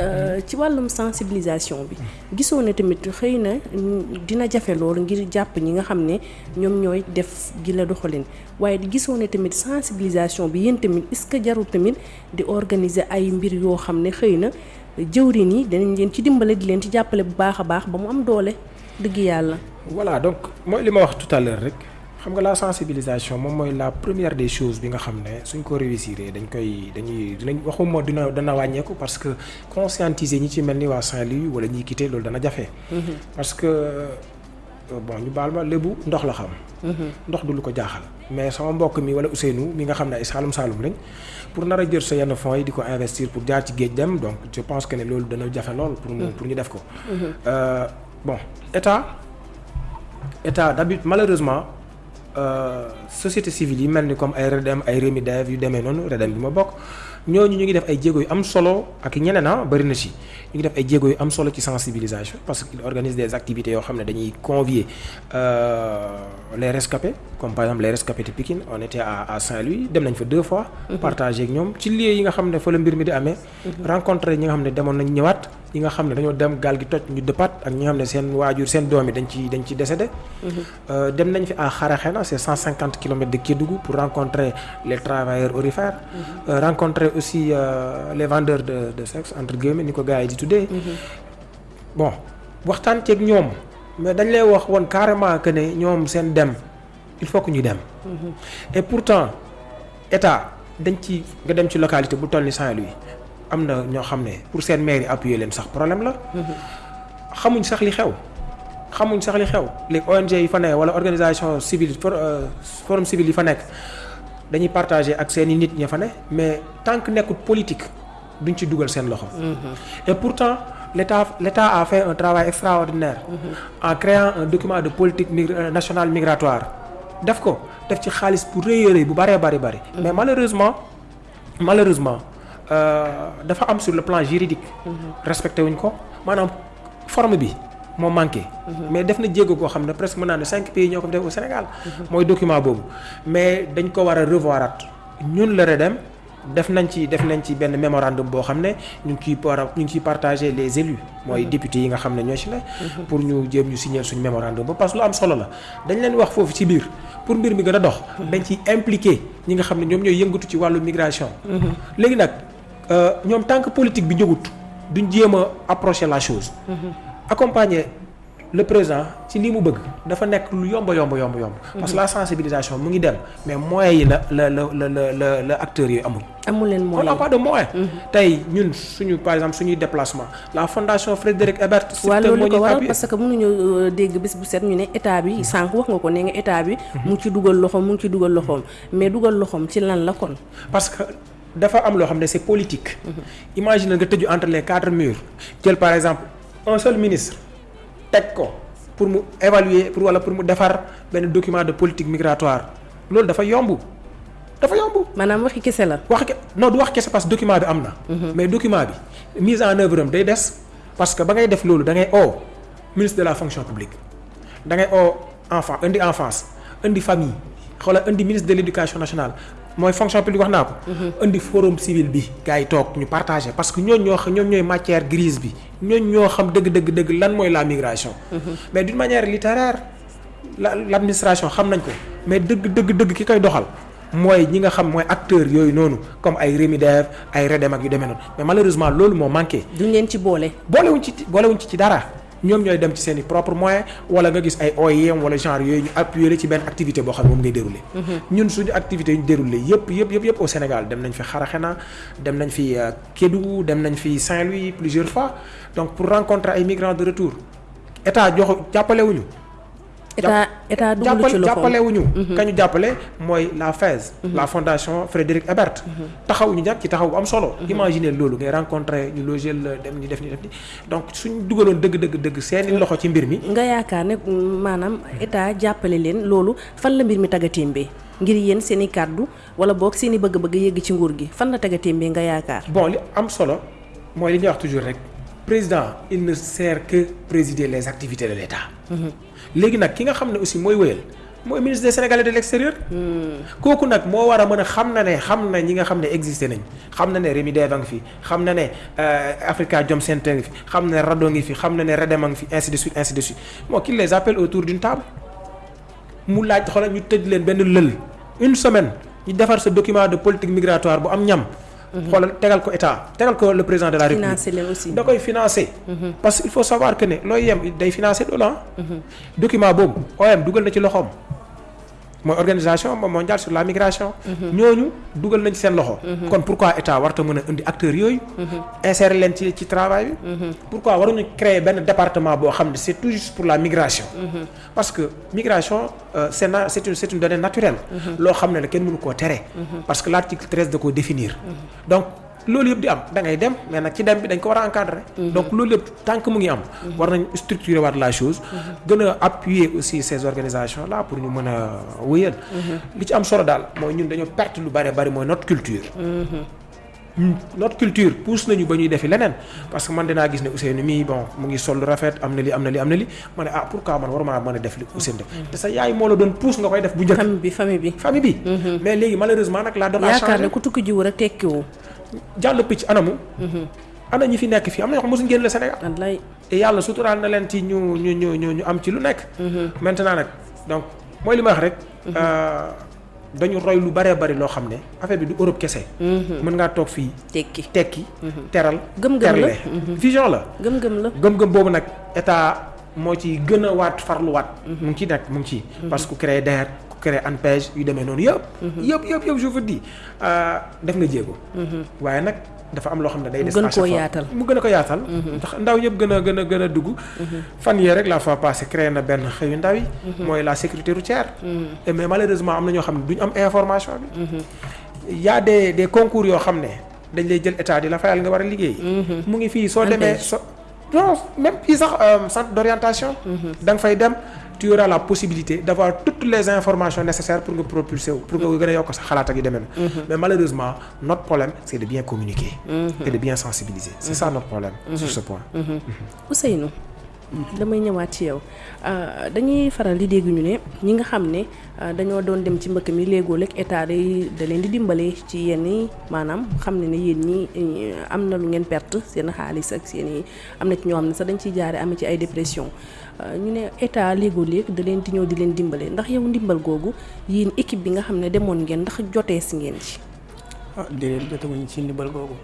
ci wàllum sensibilisation bi gisoo ne tamit xëy na mm, dina jafe loolu ngir jàpp ñi nga xam ne ñoom ñooy def gi la doxalin. Waaye gisoo ne tamit sensibilisation bi yéen tamit est-ce que jarul tamit di organiser ay mbir yoo xam ne xëy na jëwriñ yi danañ leen ci dimbale di leen ci jàppale bu baax a baax ba mu am doole dëgg yàlla. voilà donc mooy li ma wax tout à l'heure rek xam nga la sensibilisation moom mooy la première des choses bi nga xam ne suñ ko réussir dañ koy dañuy dinañ waxuma dina dana wàññeeku parce que conscientiser ñi ci mel ni waa Saint-Louis wala ñiy quitté loolu dana jafe. parce que euh, bon ñu baal ma lébu ndox la xam. ndox du lu ko jaaxal. mais sama mbokk mi wala Ousseynou mi nga xam ne ay Saalum Saalum lañ pour nar a jël sa yenn fonds yi di ko investir pour jaar ci géej dem donc je pense que ne loolu dana jafe lool. pour mu pour ñu def ko. Euh, bon état. état d'habitude malheureusement euh, société civile yi mel ni comme ay REDEM ay REMIDEV yu demee noonu REDEM bi ma bokk ñooñu ñu ngi def ay jéego yu am solo ak ñeneen ah bëri na ñu ngi def ay jéego yu am solo ci sensibilisation parce organisent des activités yoo xam ne dañuy convier euh, les rescapés comme par exemple les rescapés de Pikine on était à Saint-Louis dem nañ fa deux fois. partager ak ñoom ci lieu yi nga xam ne fa la mbir mi di amee. rencontrer ñi nga xam ne demoon nañ ñëwaat. ñi nga xam ne dañoo dem gaal gi toj ñu dëppaat ak ñi nga xam ne seen waajur seen doom yi dañ ci dañ ci décédé. Euh, dem nañ fi à Xaraxena c'est 150 kilomètres de Kédougou pour rencontrer les travailleurs aurifères. Euh, aussi euh, les vendeurs de de sexe entre guillemets ni ko gars yi di tuddee. bon waxtaan ceeg ñoom mais dañ lay wax woon carrément que ne ñoom seen dem il faut que ñu dem. et pourtant état dañ ci nga dem ci localité bu toll ni Saint-Louis. am na ñoo xam ne pour seen maire yi appuyer leen sax problème la. xamuñ sax li xew. xamuñ sax li xew les ONG yi fa nekk wala organisation civile for forum civil yi fa nekk dañuy partager ak seen i nit ña fa ne mais tant que nekkul politique duñ ci dugal seen loxo. et pourtant l'État l'État a fait un travail extraordinaire. en créant un document de politique migra nationale migratoire. def ko def ci xaalis bu rëy rëy bu bëree bëri bëri. mais malheureusement malheureusement. dafa am sur le plan juridique. respecté wuñ ko maanaam forme bi moo manqué. mais def na jéego koo xam ne presque mën cinq pays ñoo ko def au Sénégal. mooy document boobu mais dañ ko war a revoirat ñun la REDEM def nañ ci def nañ ci benn mémorandum boo xam ne ñu ngi ciy ñu ngi ciy partager les élus. mooy députés yi nga xam ne ñoo ci ne. pour ñu jéem ñu signer suñu mémorandum parce que lu am solo la dañ leen wax foofu ci biir. pour mbir mi gën a dox. dañ ciy impliqué ñi migration. léegi nag. ñoom tant que politique bi jógut duñ jéem a approcher la chose. Accompagner le président ci li mu bëgg dafa nekk lu yomb yomb yomb yomb. parce que la sensibilisation mu ngi dem mais moyens yi la la la la la la acteurs yi amul. amul leen on moyen n'a pas de moyens. tey ñun suñu par exemple suñuy déplacement la fondation Frédéric Ebert. waaw loolu ko waral parce que mënuñu euh, dégg bis bu set ñu ne état bi sànq wax nga ko ne nga état bi mu ngi ci dugal loxoom mu ngi ci dugal loxoom mais dugal loxoom ci lan la kon? Parce que dafa am loo xam ne c'est politique. imagine nga tëju entre les quatre murs jël par exemple un seul ministre teg ko pour mu évaluer pour wala pour mu defar benn document de politique migratoire. Loolu dafa yomb. Dafa yomb. maanaam waxi kese la. Wax ke non du wax kese parce que document bi am na. mais document bi mise en œuvre am day des parce que ba ngay def loolu da ngay oo ministre de la fonction publique. Da ngay oo enfant indi enfance indi famille xoolal indi ministre de l' éducation nationale mooy fonction publique wax naa ko. indi forum civil bi gars yi toog ñu partagé parce que ñooñu ñoo xam ñoom ñooy matière grise bi ñooñu ñoo xam dëgg dëgg dëgg lan mooy la migration. mais d'une manière littéraire la l' administration xam nañ ko mais dëgg dëgg dëgg ki koy doxal. mooy ñi nga xam mooy acteurs yooyu noonu comme ay Remidev ay Redem ak yu demee noonu mais malheureusement loolu moo manqué duñ leen ci boole boolewuñ ci boolewuñ ci ci dara ñoom ñooy dem ci seen i propre moyen wala nga gis ay OIM wala genre yooyu ñu appuyer ci benn activité boo xam ne moom ngay dérouler ñun suñu activité yu ñu dérouler yëpp yëpp yëpp yëpp au Sénégal dem nañ fi Xaraxena dem nañ fi euh, Kédougou dem nañ fi Saint-Louis plusieurs fois. Donc pour rencontrer ay migrants de retour état jox jàppalewuñu état état dugalu ci jàppale wuñu kañu jàppale mooy la la fondation Frédéric Ebert. Taxaw ñu nag ci taxaw bu am solo. Imaginer loolu ngay rencontrer ñu loger la dem ñu def ni def ni. Donc suñ dugaloon dëgg dëgg dëgg seeni loxo ci mbir mi. Nga yaakaar ne maanaam état jàppale leen loolu fan la mbir mi tagatémbee ngir yéen seen i kàddu wala boog seen i bëgg-bëgg yëgg ci nguur gi fan la nga yaakaar? Bon li am solo mooy li ñuy wax toujours rek président il ne sert que présider les activités de l'État léegi nag ki nga xam ne aussi mooy wëyal mooy ministre des Sénégalais de l'extérieur. Kooku nag moo war a mën a xam na ne xam na ñi nga xam ne existé nañ. Xam na ne ngi fi xam na ne Africa Jom Center ngi fi xam na ne RADDHO ngi fi xam na ne REDEM a ngi fi ainsi de suite ainsi de suite. Moo les appelle autour d'une table. Mu laaj xoolal ñu tëj leen benn lël. Une semaine ñu defar sa document de politique migratoire bu am ñam xoolal tegal ko état tegal ko le président de la république. Financé leen aussi. Da koy financer. parce que il faut savoir que ne looy yem day financer ah. document boobu OM dugal na ci loxoom mooy organisation mondiale sur la migration. ñooñu dugal nañ ci seen loxo. kon pourquoi état warta mën a indi acteurs yooyu. insérer leen ci ci travail bi. pourquoi waruñu créer benn département boo xam ne tout juste pour la migration. parce que migration euh, c'est na une donnée naturelle. loo xam ne la kenn mënu koo tere. parce que l'article 13 da koo définir. donc loolu yëpp di am da ngay dem mais nag ci dem bi dañ ko war a encadrer. donc loolu yëpp tant que mu ngi am. war nañ structurer waat la chose. gën a appuyer aussi ces organisations là pour ñu mën a wëyal. li ci am solo daal mooy ñun dañoo perte lu bari bari mooy notre culture. notre culture pousse nañu ba ñuy defi leneen parce que man dinaa gis ne Ousseynou mii bon mu ngi sol rafet am na li am na li am na li ma ne ah pourquoi man waruma mën a def li Ousseynou def te sa yaay moo la doon pousse nga koy def bu njëkk. famille bi famille bi famille bi. mais léegi malheureusement nag la donne a yaakaar ne ku tukki jiwu rek tekkiwu jàll picc anamu. ana ñi fi nekk fii am na ñoo xam mosuñ génn le Sénégal. wallaay te yàlla suturaal na leen ci ñu ñu ñu ñu ñu am ci lu nekk. maintenant nag donc mooy li ma wax rek. dañu roy lu bëree bëri loo xam ne affaire bi du Europe kese. mën ngaa toog fii tekki tekki. teral Gëm-gëm la. vision la. gëm-gëm la gëm-gëm boobu nag état moo ci gën a waat farluwaat. mu ngi ciy nekk mu ngi ciy. parce que ku créé Créé ANPEJ yu demee noonu yëpp. yëpp yëpp yëpp je vous dis def nga jéego. waaye nag dafa am loo xam ne day des. gën à chaque koo yaatal. mu gën a ko yaatal. ndax ndaw yëpp gën a gën a gën a dugg. fan yee rek la fois passée créé na benn xëyu ndaw yi. mooy la sécurité routière. et mais malheureusement am na ñoo xam ne duñ am information bi. y a des des concours yoo xam ne dañ lay jël état di la fayal nga war a liggéey. mu ngi fii soo demee Antenne. so non même fii sax euh, centre d'orientation. da nga fay dem tu auras la possibilité d'avoir toutes les informations nécessaires pour nga propulser wu pour nga gën a yokk sa xalaat ak yu demee noonu. mais malheureusement notre problème c'est de bien communiquer. et de bien sensibiliser. c'est ça notre problème. sur ce point. Ousseynou damay ñëwaat ci yow dañuy faral di dégg ñu ne ñi nga xam ne dañoo doon dem ci mbëkk mi léegoo lekk état day da leen di dimbale ci yenn yi maanaam xam ne ne yéen ñi am na lu ngeen perte seen xaalis ak seen i am na ci ñoo xam ne sax dañ ciy jaare am ci ay dépression ñu ne état léegoo léeg da leen di ñëw di leen dimbale ndax yow ndimbal googu yéen équipe bi nga xam ne demoon ngeen ndax jotee si ngeen ci ah déedéet jotaguñ ci ndimbal googu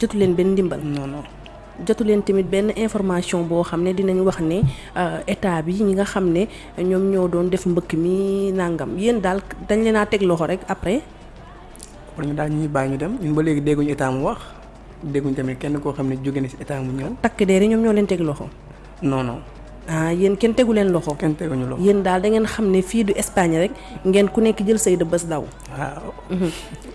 jotu leen benn ndimbal non non jotu leen tamit benn information boo xam ne dinañ wax ne état bi ñi nga xam ne ñoom ñoo doon def mbëkk mi nangam yéen daal dañ leen a teg loxo rek après. pour ñu daal ñu ñuy bàyyi ñu dem ñun ba léegi dégguñu état mu wax dégguñu tamit kenn koo xam ne jóge na si état mu ñëw. takk der yi ñoom ñoo leen teg loxo. non non. Ah yéen kenn tegu leen loxo. kenn teguñu loxo yéen daal da ngeen xam ne fii du Espagne rek ngeen ku nekk jël say de bés daw. waaw.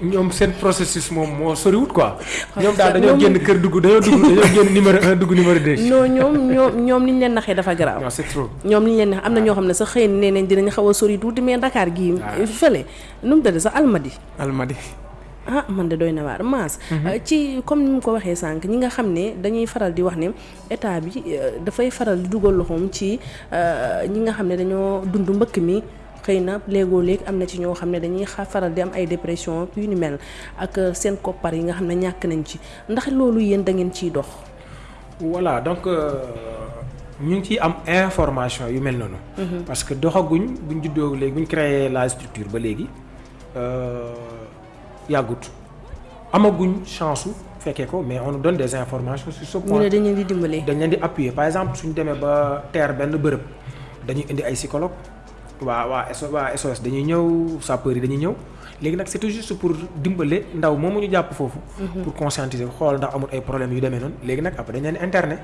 ñoom seen processus moom moo soriwut quoi. ñoom daal dañoo génn kër dugg dañoo dugg dañoo génn numéro un dugg numéro deux. non ñoom ñoom ñoom ni ñu leen naxee dafa garaaw. non c'est trop. ñoom ni ñu leen nax am na ñoo xam ne xëy nee nañ dinañ xaw a sori tuuti mais Dakar gii. fële nu mu tëdd sax Almadi. Almadi. Ah man de doy na waar maas ci comme ni mu ko waxee sànq ñi nga xam ne dañuy faral di wax ne état bi dafay faral di dugal loxoom ci ñi nga xam ne dañoo dund mbëkk mi xëy na léegoo léeg am na ci ñoo xam ne dañuy faral di am ay dépression yu ni mel ak seen koppar yi nga xam ne ñàkk nañ ci ndax loolu yéen da ngeen ciy dox? voilà donc ñu ngi ciy am information yu mel noonu. parce que doxaguñ buñ juddoo léegi buñ créé la structure ba léegi. Yàggut amaguñ chance su fekkee ko mais on nous donne des informations sur ce point. ñu ne dañ leen di dimbale. dañ leen di appuyer par exemple suñ demee ba teer benn bërëb dañuy indi ay psychologue waa waa SO waa SOS dañuy ñëw sapeurs yi dañuy ñëw léegi nag c'est tout juste pour dimbale ndaw moomu ñu jàpp foofu. pour conscientiser xool ndax amul ay problèmes yu demee noonu léegi nag après dañ leen internet.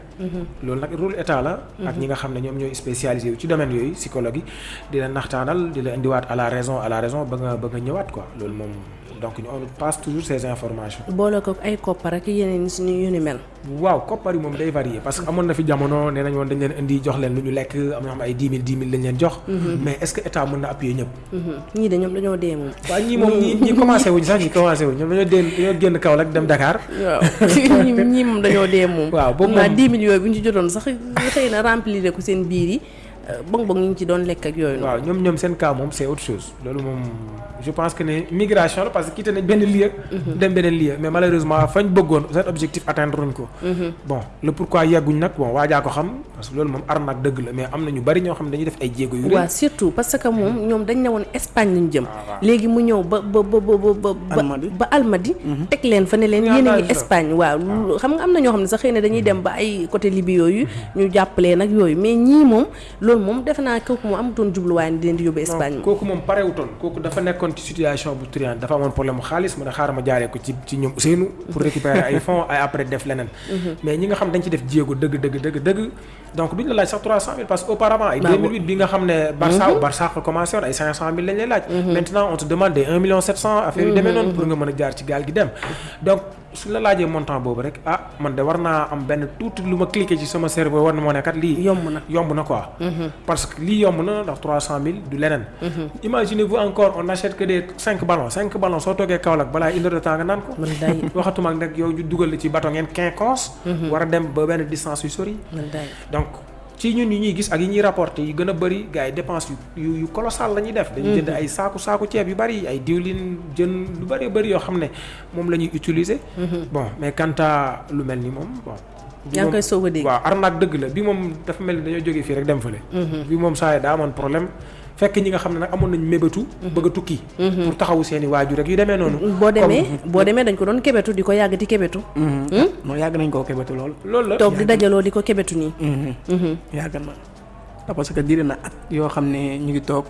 loolu nag rôle état la. ak ñi nga xam ne ñoom ñooy spécialisé wu ci domaine yooyu psychologue yi di la naxtaanal di la indiwaat à la raison à la raison ba nga ba nga ñëwaat quoi loolu moom. Donc on passe toujours ces informations. boole ko ay koppar ak yeneen suñu yu ni mel. waaw koppar yi moom day varier parce que amoon na fi jamono nee nañ woon dañ leen indi jox leen lu ñu lekk am na xam ay dix mille dix mille lañ leen jox. mais est-ce que état mën na appuyer ñëpp. ñii de ñoom dañoo dee moom. waaw ñii moom ñii ñii commencé wuñ sax ñii commencé wuñ ñoom dañoo dee dañoo génn Kaolack dem Dakar. waaw ñii moom dañoo dee moom. waaw boobu moom moom dix mille yooyu bu ñu ci jotoon sax xëy na remplir ko seen biir yi bong bong ñu ci doon lekk ak yooyu. waaw ñoom ñoom seen cas moom c'est autre chose loolu moom je pense que ne migration la parce que quitté nañ benn lieu. dem beneen lieu mais malheureusement fañ bëggoon seen objectif atteindre ko. bon le pourquoi yegguñ nag bon waajaa ko xam parce que loolu moom arnaque dëgg la mais am na ñu bari ñoo xam dañuy def ay jéego yu waaw surtout parce que moom ñoom dañ ne woon Espagne lañ jëm. waaw. léegi mu ñëw ba ba ba ba ba Almadi. Almadi. teg leen fa ne leen a ngi Espagne waaw lu- xam nga am na ñoo xam sax xëy na dañuy dem ba ay côté Libye yooyu ñu jàppalee nag yooyu mais ñii moom loolu moom defe naa kooku moom amutoon jubluwaay ni di leen di yóbbu Espagne. non kooku moom parewutoon. Kooku dafa nekkoon ci situation bu triante dafa amoon problème mu ne xaaral ma jaaree ko ci ci ñoom Ousseynou pour récupérer ay fonds ay après def leneen. Mais ñi nga xam dañ ci def jéego dëgg dëgg dëgg dëgg donc duñ la laaj sax 300 000 parce que auparavant ay Bah, 2008 bi nga xam ne Barça Barça ko commencé woon ay 500 000 lañ lay laaj maintenant on te demande des 1 million 700 affaire yu demee noonu pour nga mën a jaar ci gaal gi dem donc suñ la laajee montant boobu rek ah man de war naa am benn tuuti lu ma cliqué ci sama cerveau war na moo ne kat lii yomb na. yomb na quoi. parce que lii yomb na ndax 300000 du leneen. imaginez-vous encore on n'achète que des 5 ballons 5 ballons soo toogee Kaolack balaa une heure de temps nga naan ko. waxatuma ak nag yow ñu dugal ci bato ngeen quinconce. war a dem ba benn distance yu sori. Ci ñun ñuy gis ak ñuy rapporté yi gën a bëri gars yi dépense yu yu yu colossal la ñuy def. dañuy jënd ay saaku saaku ceeb yu bëri ay diwlin jën lu bëri bëri yoo xam ne moom la ñuy utiliser. bon mais quant à lu mel ni moom bon. bi moom- koy soog a dégg. waaw arnaque dëgg la bi moom dafa mel ni dañoo jógee fii rek dem fële. bi moom saa yi daa amoon problème fekk ñi nga xam ne nag amoon nañ mébétu. bëgg a tukki. pour taxawu seen i waajur rek yu demee noonu. boo demee boo demee dañ ko doon kebetu di ko yàgg di kebetu. non yàgg nañ koo kebetu lool. loolu la toog di dajaloo di ko kebetu nii. yàgg na parce que diir na at yoo xam ne ñu ngi toog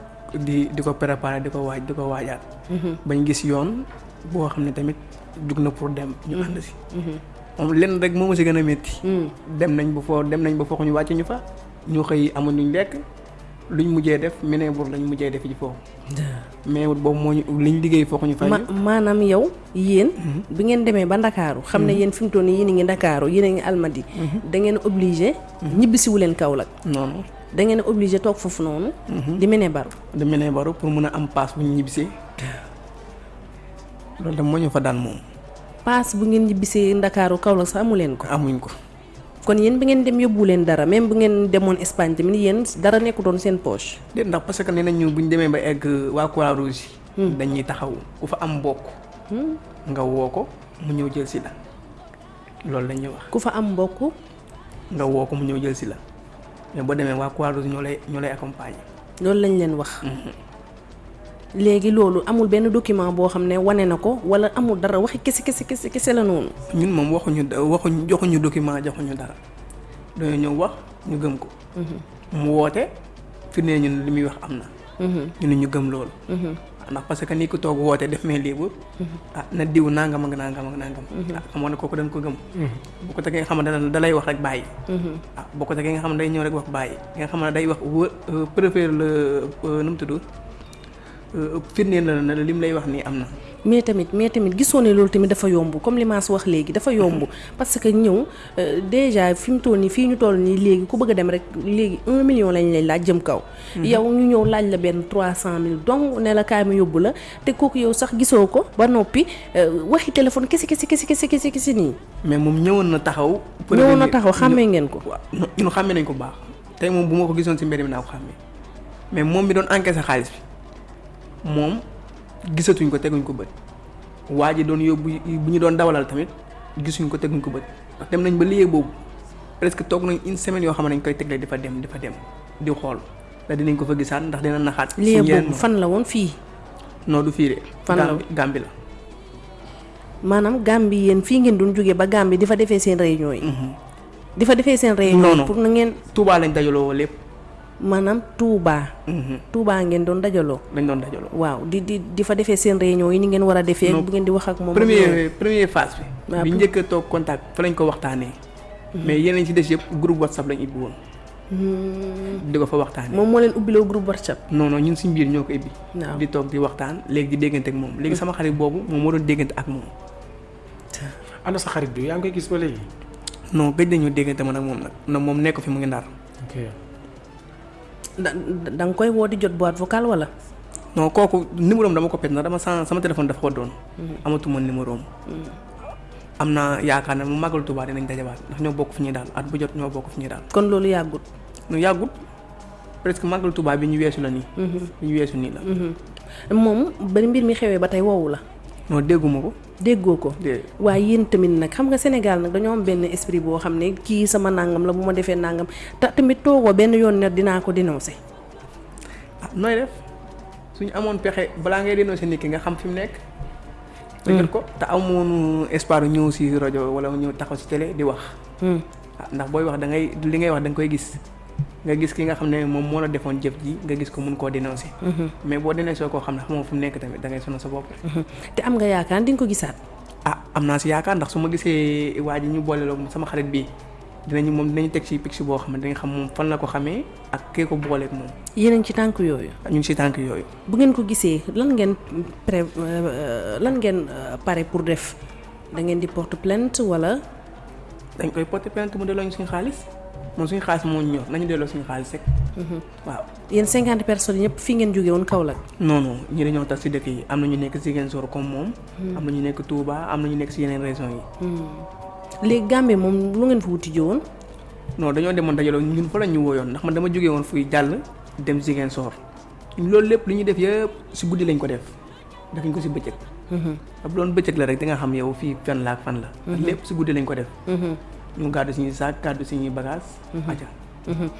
di di ko préparer di ko waaj di ko waajaat. bañ gis yoon boo xam ne tamit jug na pour dem ñu ànd si. moom lenn rek moo ma si gën a métti. dem nañ ba foo dem nañ ba foofu ñu wàcc ñu fa ñu xëy amuñ luñ lekk luñ mujjee def ménébour lañ mujjee def ci foofu mais boobu moo ñu liñ liggéey foofu ñu fay. ma maanaam yow yéen. bi ngeen demee ba Ndakaaru xam ne yéen fi mu toll nii yéen a ngi Ndakaaru yéen a ngi Almadi. da ngeen obligé. ñibbisiwu leen Kaolack. noonu da ngeen obligé toog foofu noonu. di mene baru. de ménébaru pour mun a am paas bu ñu ñibbisee loolu tam moo ñu fa daan moom paas bu ngeen ñibbisee Ndakaaru Kaolack sax amu leen ko. amuñ ko. Kon yéen bi ngeen dem yóbbu leen dara même bu ngeen demoon Espagne tamit yéen dara nekkutoon seen poche. déet ndax parce que nee nañ ñu bu ñu demee ba egg waa Croix Rouge yi dañuy taxaw ku fa am mbokk nga woo ko mu ñëw jël si la. Loolu la ñuy wax. Ku fa am mbokk. nga woo ko mu ñëw jël si la. Mais boo demee waa Croix Rouge ñoo lay ñoo lay accompagner. Loolu lañ leen wax. Léegi loolu amul benn document boo xam ne wane na ko wala amul dara waxi kese kese kese kese la noonu. ñun moom waxuñu da- waxuñu joxuñu document joxuñu dara dañoo ñëw wax ñu gëm ko. mu woote fi ne ñun li muy wax am na. ñu ne ñu gëm loolu. ndax parce que ni ko toog woote def mais libre ah na diw nangam ak nangam ak nangam. ah xamoon ne kooku dañ ko gëm. bu ko tegee nga xam ne da lay wax rek bàyyi. ah bu ko tegee nga xam ne day ñëw rek wax bàyyi nga xam ne day wax wë préfère la nu mu tudd firndeel la ne lim lay wax nii am na. mais tamit mais tamit gisoo ne loolu tamit dafa yomb comme li Mass wax léegi dafa yomb parce que ñëw déjà fi mu toll nii fii ñu toll nii léegi ku bëgg a dem rek léegi un million lañ lay laaj jëm kaw. yow ñu ñëw laaj la benn trois cent mille donc ne la kaay ma yóbbu la te kooku yow sax gisoo ko ba noppi waxi téléphone kese kese kese kese kese kese nii. mais moom ñëwoon na taxaw. ñëwoon na taxaw xàmmee ngeen ko. waaw ñun xàmmee nañ ko baax tey moom bu ma ko gisoon ci mbedd mi naa ko xàmmee mais moom mi doon encaissé xaalis bi moom gisatuñ ko teguñ ko bët waa ji doon yóbbu bu ñu doon dawalal tamit gisuñ ko teguñ ko bët ndax dem nañ ba liggéey boobu presque toog nañ une semaine yoo xam ne dañ koy tegle di fa dem di fa dem di xool la dinañ ko fa gisaat ndax dina naxaat. liggéey boobu fan la woon fii. non du fii de. fan la Gàmbi la. maanaam Gàmbi yéen fii ngeen doon jógee ba Gàmbi di fa defee seen réunion yi. di fa defee seen réunion pour na ngeen. Touba lañ dajaloo lépp. Maanaam Touba. Touba ngeen doon dajaloo. lañ doon dajaloo. waaw di di di fa defee seen réunion yi ni ngeen war a defee. bu ngeen di wax ak moom. premier premier phase bi. bi a toog contact fa lañ ko waxtaanee. mais yeneen ci des yëpp groupe whatsapp lañ ibbi woon. di ko fa waxtaanee. moom moo leen ubbiloo groupe whatsapp. non non ñun suñ biir ñoo ko ibbi. di toog di waxtaan léegi di déggante ak moom léegi sama xarit boobu moom moo doon déggante ak moom. ana sa xarit bi yaa ngi gis ba léegi. non gëj nañu déggante man ak moom nag na moom nekk fi mu ngi ndar. ok da da nga koy woo di jot boîte vocale wala. non kooku numéro am dama ko pet na dama sama téléphone dafa ko doon. amatuma numéro am. am na yaakaar ne mu màggal Tuubaa dinañ dajawaat ndax ñoo bokk fi ñuy daal at bu jot ñoo bokk fi ñuy daal. kon loolu yàggut. nu yàggut presque màggal Tuubaa bi ñu weesu la nii. bi ñu weesu nii la. moom ba mbir mi xewee ba tey woowu la. Non dégguma ko. déggoo ko. waaye yéen tamit nag xam nga Sénégal nag dañoo am benn esprit boo xam ne kii sama nangam la bu ma defee nangam te tamit toogoo benn yoon ne dinaa ko dénoncé. ah nooy def suñu amoon pexe balaa ngay dénoncé nit ki nga xam fi mu nekk. dëggal ko te amoon espoir ñëw si rajo wala ñëw taxaw si télé di wax. ah ndax booy wax da ngay li ngay wax da nga koy gis nga gis ki nga xam ne moom moo la defoon jëf ji nga gis ko mun koo dénoncé. mais boo dénoncé koo xam ne xamoo fu nekk tamit da ngay sonal sa bopp. te am nga yaakaar di nga ko gisaat. ah am naa si yaakaar ndax su ma gisee waa ji ñu boole loog sama xarit bii dinañu moom dinañu teg ci picc boo xam ne dañu xam moom fan la ko xamee ak kee ko booleeg moom. yéen a ngi ci tànk yooyu. ñu ngi si tànk yooyu. bu ngeen ko gisee lan ngeen pré lan ngeen pare pour def da ngeen di porte plainte wala. dañ koy porter plainte mu delloo ñu suñu xaalis moom suñu xaalis moo ñu ñor nañu delloo suñu xaalis rek. waaw. yéen cinquante personnes yëpp fii ngeen jóge woon Kaolack. non non ñi dañoo tax si dëkk yi am na ñu nekk Ziguinchor comme moom. am na ñu nekk Touba am na ñu nekk si yeneen régions yi. léegi Gambie moom lu ngeen fa wuti ji woon. non dañoo demoon dajaloo ñun fa la ñu wooyoon ndax man dama jógee woon fuy jàll dem Ziguinchor loolu lépp lu ñuy def yëpp si guddi lañ ko def defuñ ko si bëccëg. bu doon bëccëg la rek di nga xam yow fii fan la ak fan la. lépp si guddi lañ ko def. Ñu gàddu suñuy saak gàddu suñuy bagage aja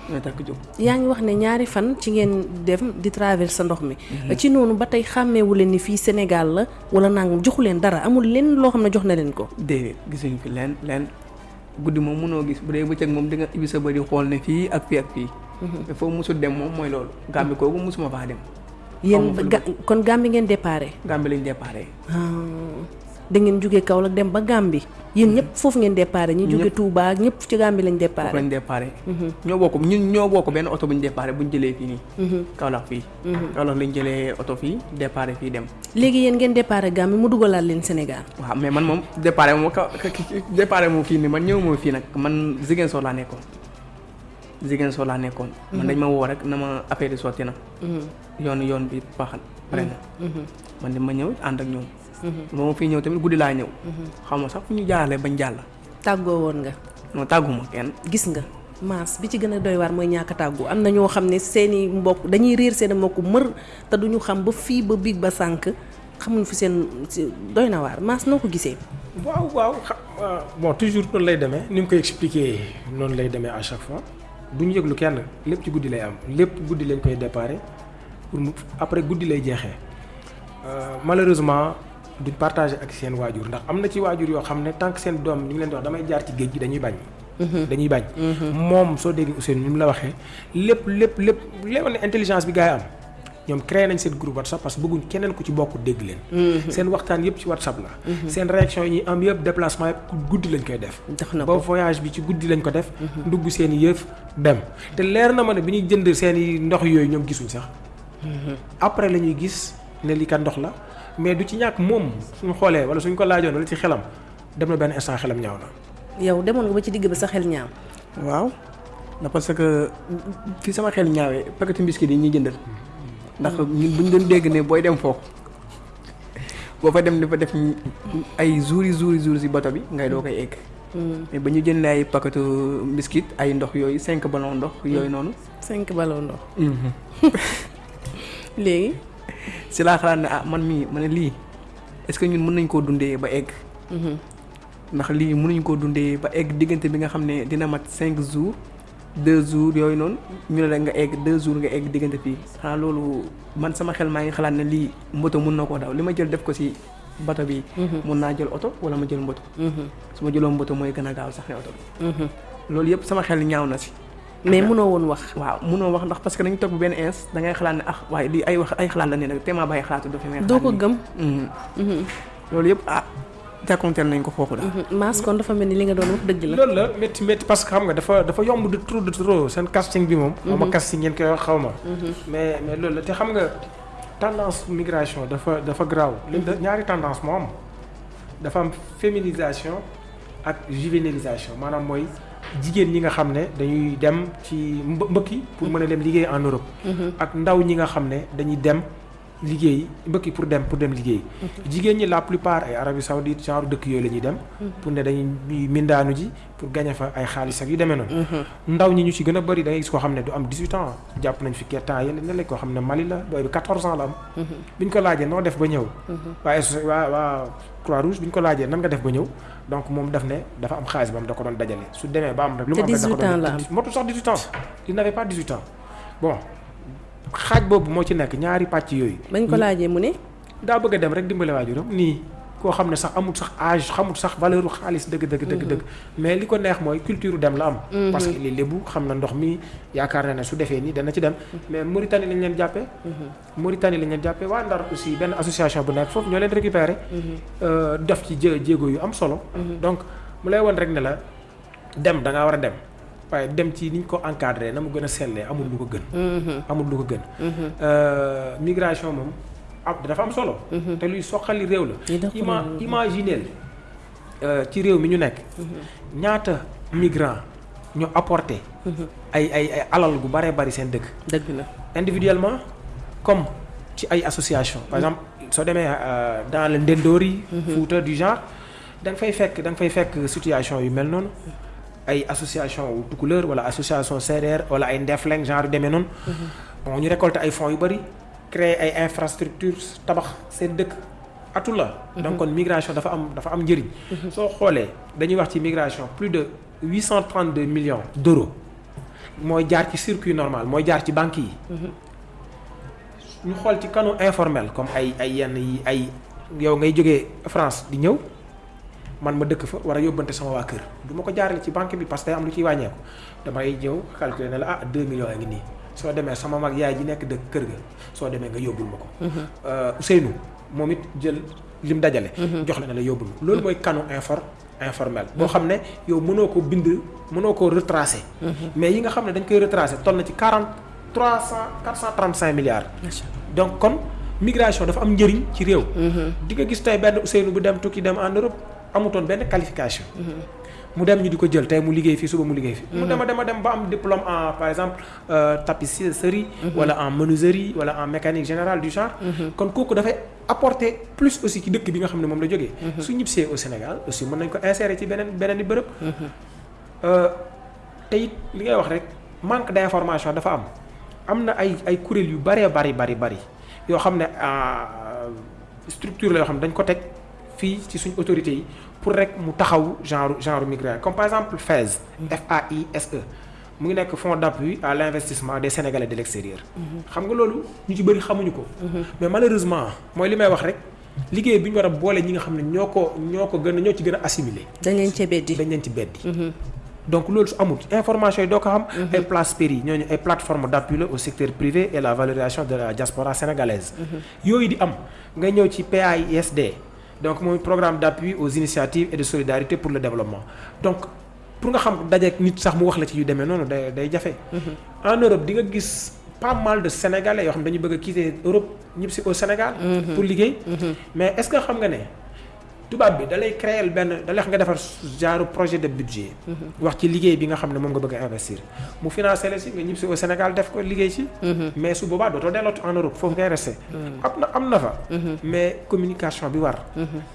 ñooy takk jóg. yaa ngi wax ne ñaari fan ci ngeen dem di traverse ndox mi. ci noonu ba tey xàmmeewu leen ni fii Sénégal la wala nangam joxu leen dara amul leen loo xam ne jox na leen ko. déedéet gisuñu fi leen leen guddi moom mënoo gis bu dee bëccëg moom di nga ibbi sa bëri xool ne fii ak fii ak fii. te foofu musul dem moom mooy loolu. Gàmbi kooku musuma faa dem. yéen ga kon Gàmbi ngeen déparé. Gàmbi lañ déparé. Da ngeen jóge Kaolack dem ba Gàmbi yéen ñëpp foofu ngeen déparé ñi jóge Touba ñëpp ci Gàmbi lañ déparé. lañ déparé. ñoo bokk ñun ñoo bokk benn oto bu ñu déparé bu ñu jëlee fii nii. Kaolack fii. Kaolack lañ jëlee oto fii déparé fii dem. léegi yéen ngeen déparé Gàmbi mu dugalaat leen Sénégal. waaw mais man moom déparé ka déparé moom fii nii man ñëw moom fii nag man Ziguinchor laa nekkoon. Ziguinchor laa nekkoon. man dañ ma woo rek na ma affaire yi sotti na. yoon yoon bi baaxal pare na. man de ma ñëw ànd ak ñoom. Ba ma fii ñëw tamit guddi laa ñëw. xam nga sax fu ñu jaarale bañ jàll. tàggoo woon nga. non tàgguma kenn. gis nga maas bi ci gën a doy waar mooy ñàkk a tàggu. Am na ñoo xam ne seeni mbokk dañuy réer seen mbokk mër te duñu xam ba fii ba biig ba sànq xamuñ fi seen doy na waar. Maas noo ko gisee. waaw waaw. Bon toujours noonu lay demee. Ni mu koy expliquer noonu lay demee à chaque fois. Du ñu yëglu kenn. Lépp ci guddi lay am. Lépp guddi lañ koy déparé pour après guddi lay euh, malheureusement duñ partager ak seen waajur ndax am na ci waajur yoo xam ne tant que seen doom ñu ngi leen di wax damay jaar ci géej gi dañuy bañ. dañuy bañ. moom soo déggee Ousseynou ni mu la waxee lépp lépp lépp lépp ne intelligence bi gars yi am ñoom créé nañ seen groupe WhatsApp parce que bëgguñ keneen ku ci bokk dégg leen. seen waxtaan yëpp ci WhatsApp la. seen réaction yi ñuy am yëpp déplacement yëpp guddi lañ koy def. ba voyage bi ci guddi lañ ko def. ndugg seen yëf dem te leer na ma ne bi ñuy jënd seen i ndox yooyu ñoom gisuñ sax. après la ñuy gis ne lii kat ndox la mais du ci ñàkk moom suñu xoolee wala suñ ko laajoon wala ci xelam dem na benn instant xelam ñaaw na. yow demoon nga ba ci digg ba sa xel ñaaw. waaw ndax parce que fi sama xel ñaawee paquetu biscuit yi ñuy jëndal ndax ñun bu ñu doon dégg ne booy dem foofu boo fa dem dafa def ay jours yi jours yi bato bi ngay doo koy egg. mais ba ñu jëndee ay paquetu biscuit ay ndox yooyu cinq ballon ndox yooyu noonu. cinq ballon ndox. léegi. Si laa xalaat ne ah man mii ma ne lii est-ce que ñun mën nañ koo dundee ba egg. ndax lii mënuñ koo dundee ba egg diggante bi nga xam ne dina mat cinq jours deux jours yooyu noonu ñu ne la nga egg deux jours nga egg diggante fii xanaa loolu man sama xel maa ngi xalaat ne lii mboto mun na koo daw li ma jël def ko si bato bi. mun naa jël oto wala ma jël mboto. su ma jëloon mboto mooy gën a gaaw sax ne oto bi. loolu yëpp sama xel ñaaw na si. Mais mënoo woon wax. waaw munoo wax ndax parce que dañu toog benn ins da ngay xalaat ne ah waaye lii ay wax ay xalaat la ne nag téemaa bàyyi xalaatu dafa may doo ko gëm. loolu yëpp ah jàkkonteel nañ ko foofu daal. Mass kon dafa mel ni li nga doon wax dëgg la. loolu la métti métti parce que xam nga dafa dafa yomb de trop de trop seen casting bi moom. xaw ma casting ngeen koy wax xaw ma. mais mais loolu la te xam nga tendance migration dafa dafa graaw. ñaari tendance moo am dafa am féminisation ak juvénilisation maanaam mooy jigéen ñi nga xam ne dañuy dem ci mbë mbëkki pour mën a dem liggéey en Europe. ak ndaw ñi nga xam ne dañuy dem. Liggéey mbëkki pour dem pour dem liggéey. Jigéen ñi la plupart ay Arabie Saoudite genre dëkk yooyu la ñuy dem pour ne dañuy mindaanu ji pour gagner fa ay xaalis ak yu demee noonu. Ndaw ñi ñu ci gën a bëri da ngay gis koo xam ne du am 18 ans jàpp nañ fi temps ne la koo xam ne Mali la booy bi 14 ans la am. Bi ñu ko laajee noo def ba ñëw? Waa waa waa Croix Rouge bi ñu ko laajee nan nga def ba ñëw? Donc moom daf ne dafa am xaalis ba am da ko doon dajale. Su demee ba am rek lu mu am rek da ko doon motul sax 18 ans. Il n'avait pas 18 ans. Bon xaaj boobu moo ci nekk ñaari pàcc yooyu. bañ ko laajee mu ne. daa bëgg a dem rek dimbale waajuram nii koo xam ne sax amul sax âge xamul sax valeur xaalis dëgg dëgg dëgg dëgg. mais li ko neex mooy culture dem la am. parce que li lébu xam na ndox mi yaakaar na ne su defee nii dana ci dem. mais Mauritanie lañ leen jàppee. Mauritanie lañ leen jàppee waa Ndar aussi benn association bu nekk foofu ñoo leen récupéré. def ci jé jéego yu am solo. donc mu lay won rek ne la dem da ngaa war a dem. Waaye dem ci niñ ko encadré na mu gën a sellee amul lu ko gën. amul lu ko gën. migration moom am dafa am solo. te luy soxali réew la. ima imagineel ci réew mi ñu nekk. ñaata migrant ñu apporté. ay ay ay alal gu baree bari seen dëkk. dëgg la individuellement comme ci ay association par exemple soo demee dans le Ndendori. Fouta du genre da nga fay fekk da nga fay fekk situation yu mel noonu. Ay association wu Tukulër wala association séeréer wala ay Ndefleng genre demee noonu. bon ñu récolter ay fonds yu bëri créer ay infrastructures tabax seen dëkk atu la. donc kon migration dafa am dafa am njëriñ. soo xoolee dañuy wax ci migration plus de huit cent trente deux millions d'euros mooy jaar ci circuit normal mooy jaar ci banques yi. ñu xool ci canaux informel comme ay ay yenn yi ay yow ngay jógee France di ñëw. Man ma dëkk fa war a yóbbante sama waa kër du ma ko jaarale ci banque bi parce que am lu ciy wàññeeku damay ñëw calculer ne la ah 2 millions a ngi nii soo demee sama mag yaay ji nekk dëkk kër ga soo demee nga yóbbul ma ko. Ousseynou moom it jël lim dajale. jox la ne la yóbbul ma loolu mooy canaux infor informel. boo xam ne yow mënoo ko bind mënoo koo retracer. mais yi nga xam ne dañ koy retracer toll na ci 40 300 435 milliards. donc kon migration dafa am njëriñ ci réew. di nga gis tey benn Ousseynou bu dem tukki dem en Europe. Amutoon benn qualification. mu dem ñu di ko jël tey mu liggéey fii suba mu liggéey fii. mu dema dema dem ba am diplôme en par exemple tapisserie. wala en menuiserie wala en mécanique générale du genre. kon kooku dafay apporter plus aussi ci dëkk bi nga xam ne moom la jógee. su ñibbisee au Sénégal aussi mën nañ ko insérer ci beneen beneen i bërëb. te it li ngay wax rek manque d'information dafa am am na ay ay kuréel yu bëree bari bari bari yoo xam ne structure la yoo xam ne dañ ko teg. Fii ci suñ autorités yi pour rek mu taxaw genre genre migrant comme par exemple FAISE. FAISE mu ngi nekk fonds d'appui à l'investissement des Sénégalais de l'extérieur. xam nga loolu ñu ci bëri xamuñu ko. mais malheureusement mooy li may wax rek liggéey bi ñu war a boole ñi nga xam ne ñoo ko ñoo ko gën a ñoo ci gën a assimiler. dañ leen cee beddi dañ leen ci beddi. donc loolu su amul information yi doo ko xam. ay place péri ñooñu ay plateforme d'appui la au secteur privé et la valorisation de la diaspora sénégalaise. yooyu di am nga ñëw ci PAISD donc mooy programme d'appui aux initiatives et de solidarité pour le développement donc pour nga xam dajeek nit sax mu wax la ci yu demee noonu day day jafe. en Europe di nga gis pas mal de Sénégalais yoo xam dañu bëgg a quitter Europe ñëpp si au Sénégal. pour liggéey. mais est-ce que xam nga ne. Tubaab bi da lay créer benn da lay wax nga defar genre projet de budget. wax ci liggéey bi nga xam ne moom nga bëgg a investir mu financer la si nga ñib si au Sénégal def ko liggéey ci. mais su boobaa dootoo dellooti en Europe foofu ngay rester. am na am na fa. mais communication bi war.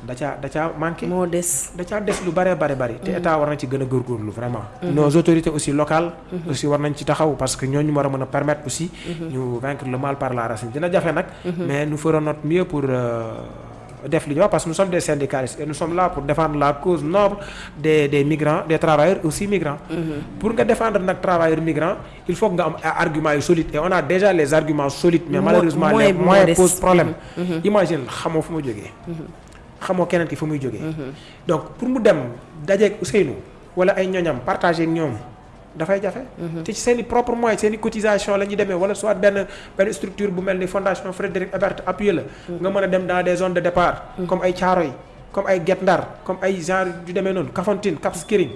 da caa da caa manqué. moo des. da caa des lu bare bare bari. te état war nañ ci gën a góorgóorlu vraiment. nos autorités aussi locales. aussi war nañ ci taxaw parce que ñooñu war a mën a permettre aussi. ñu vaincre le mal par la racine dina jafe nag. mais nous ferons notre mieux pour. Def li ñu wax parce que nous sommes des syndicalistes et nous sommes là pour défendre la cause noble des des migrants des travailleurs aussi migrants. pour nga défendre nag travailleurs migrants il faut que nga am yu solides et on a déjà les arguments solides. mais malheureusement les moyens posent problème. imagine xamoo fu mu jógee. xamoo keneen ki fu muy jógee. donc pour mu dem dajeeg Ousseynou wala ay ñoñam partager ñoom. Dafay jafe. te ci seen i propre moyens seen i cotisation la ñuy demee wala soit benn benn structure bu mel ni fondation Frédéric Ebert appuyé la. nga mën a dem dans des zones de départ. comme ay Thiaroye comme ay Guet Ndar comme ay genre yu demee noonu Kafountine Cap Skirring.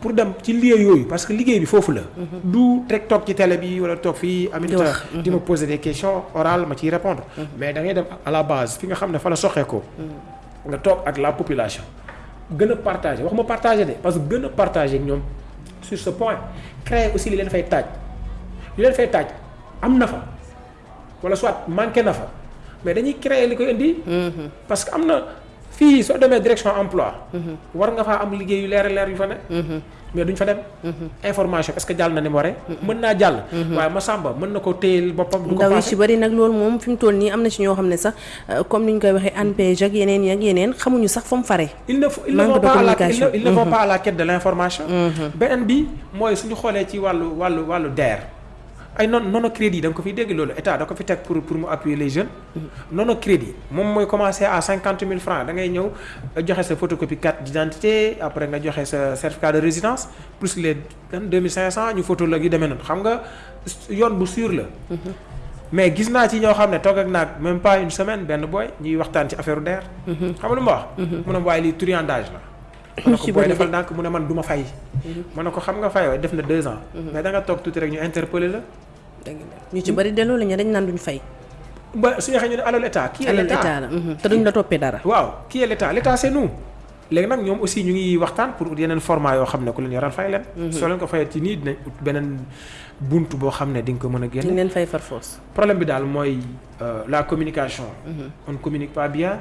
pour dem ci lieu yooyu parce que liggéey bi foofu la. du rek toog ci télé bi wala toog fii. Aminata di ma poser des questions orales ma ciy répondre mais da ngay dem à la base fi nga xam ne fa la soxee ko. nga toog ak la population. gën a partager wax ma partager de parce que gën a partager ak ñoom. Sur ce point créer aussi li leen fay taaj li leen fay taaj am na fa. Wala soit manqué na fa. Mais dañuy créer li koy indi. parce que am na fii soo demee direction emploi war nga faa am liggéey yu leer leer yu fa ne. mais duñ fa dem. information est-ce que jàll na ni waree. mën naa jàll. waaye Massamba mën na ko téyel boppam. du ko yi ci bari nag loolu moom fi mu toll nii am na ci ñoo xam ne sax comme ni ñu koy waxee ANPEJ ak yeneen ak yeneen xamuñu sax fa mu fare. il ne faut ils ne vont pas à la ils ne vont pas à la quête de l'information. beneen bi mooy suñu xoolee ci wàllu wàllu wàllu DER. Ay non nono crédit da nga ko fi dégg loolu état da ko fi teg pour pour mu appuyer les jeunes. nono crédit moom mooy commencer à cinquante mille francs da ngay ñëw joxe sa photocopie carte d'identité après nga joxe sa certificat de résidence plus les deux mille cinq cents ñu photo la yu demee noonu xam nga yoon bu sûr la. mais gis naa ci ñoo xam ne toog ak naag même pas une semaine benn booy ñuy waxtaan ci affaire DER. xam nga lu ma wax? mu ne waaye lii truandage la. Ko booy defal ndànk mu ne man du ma fay. ma ne ko xam nga fayoo def na deux ans. mais da nga toog tuuti rek ñu interpeller la. ñu ci bari de loolu ñu dañ naan duñ fay. ba su ñu waxee ñu alal état. qui est l'état état la te duñ la toppee dara. waaw qui est l'état l'état c'est nous. léegi nag ñoom aussi ñu ngi waxtaan pour yeneen format yoo xam ne ku leen fay leen. soo leen ko fayee ci dinañ ut beneen buntu boo xam ne di nga ko mën a génne. dañ leen fay far force. problème bi daal mooy la communication. on communique pas bien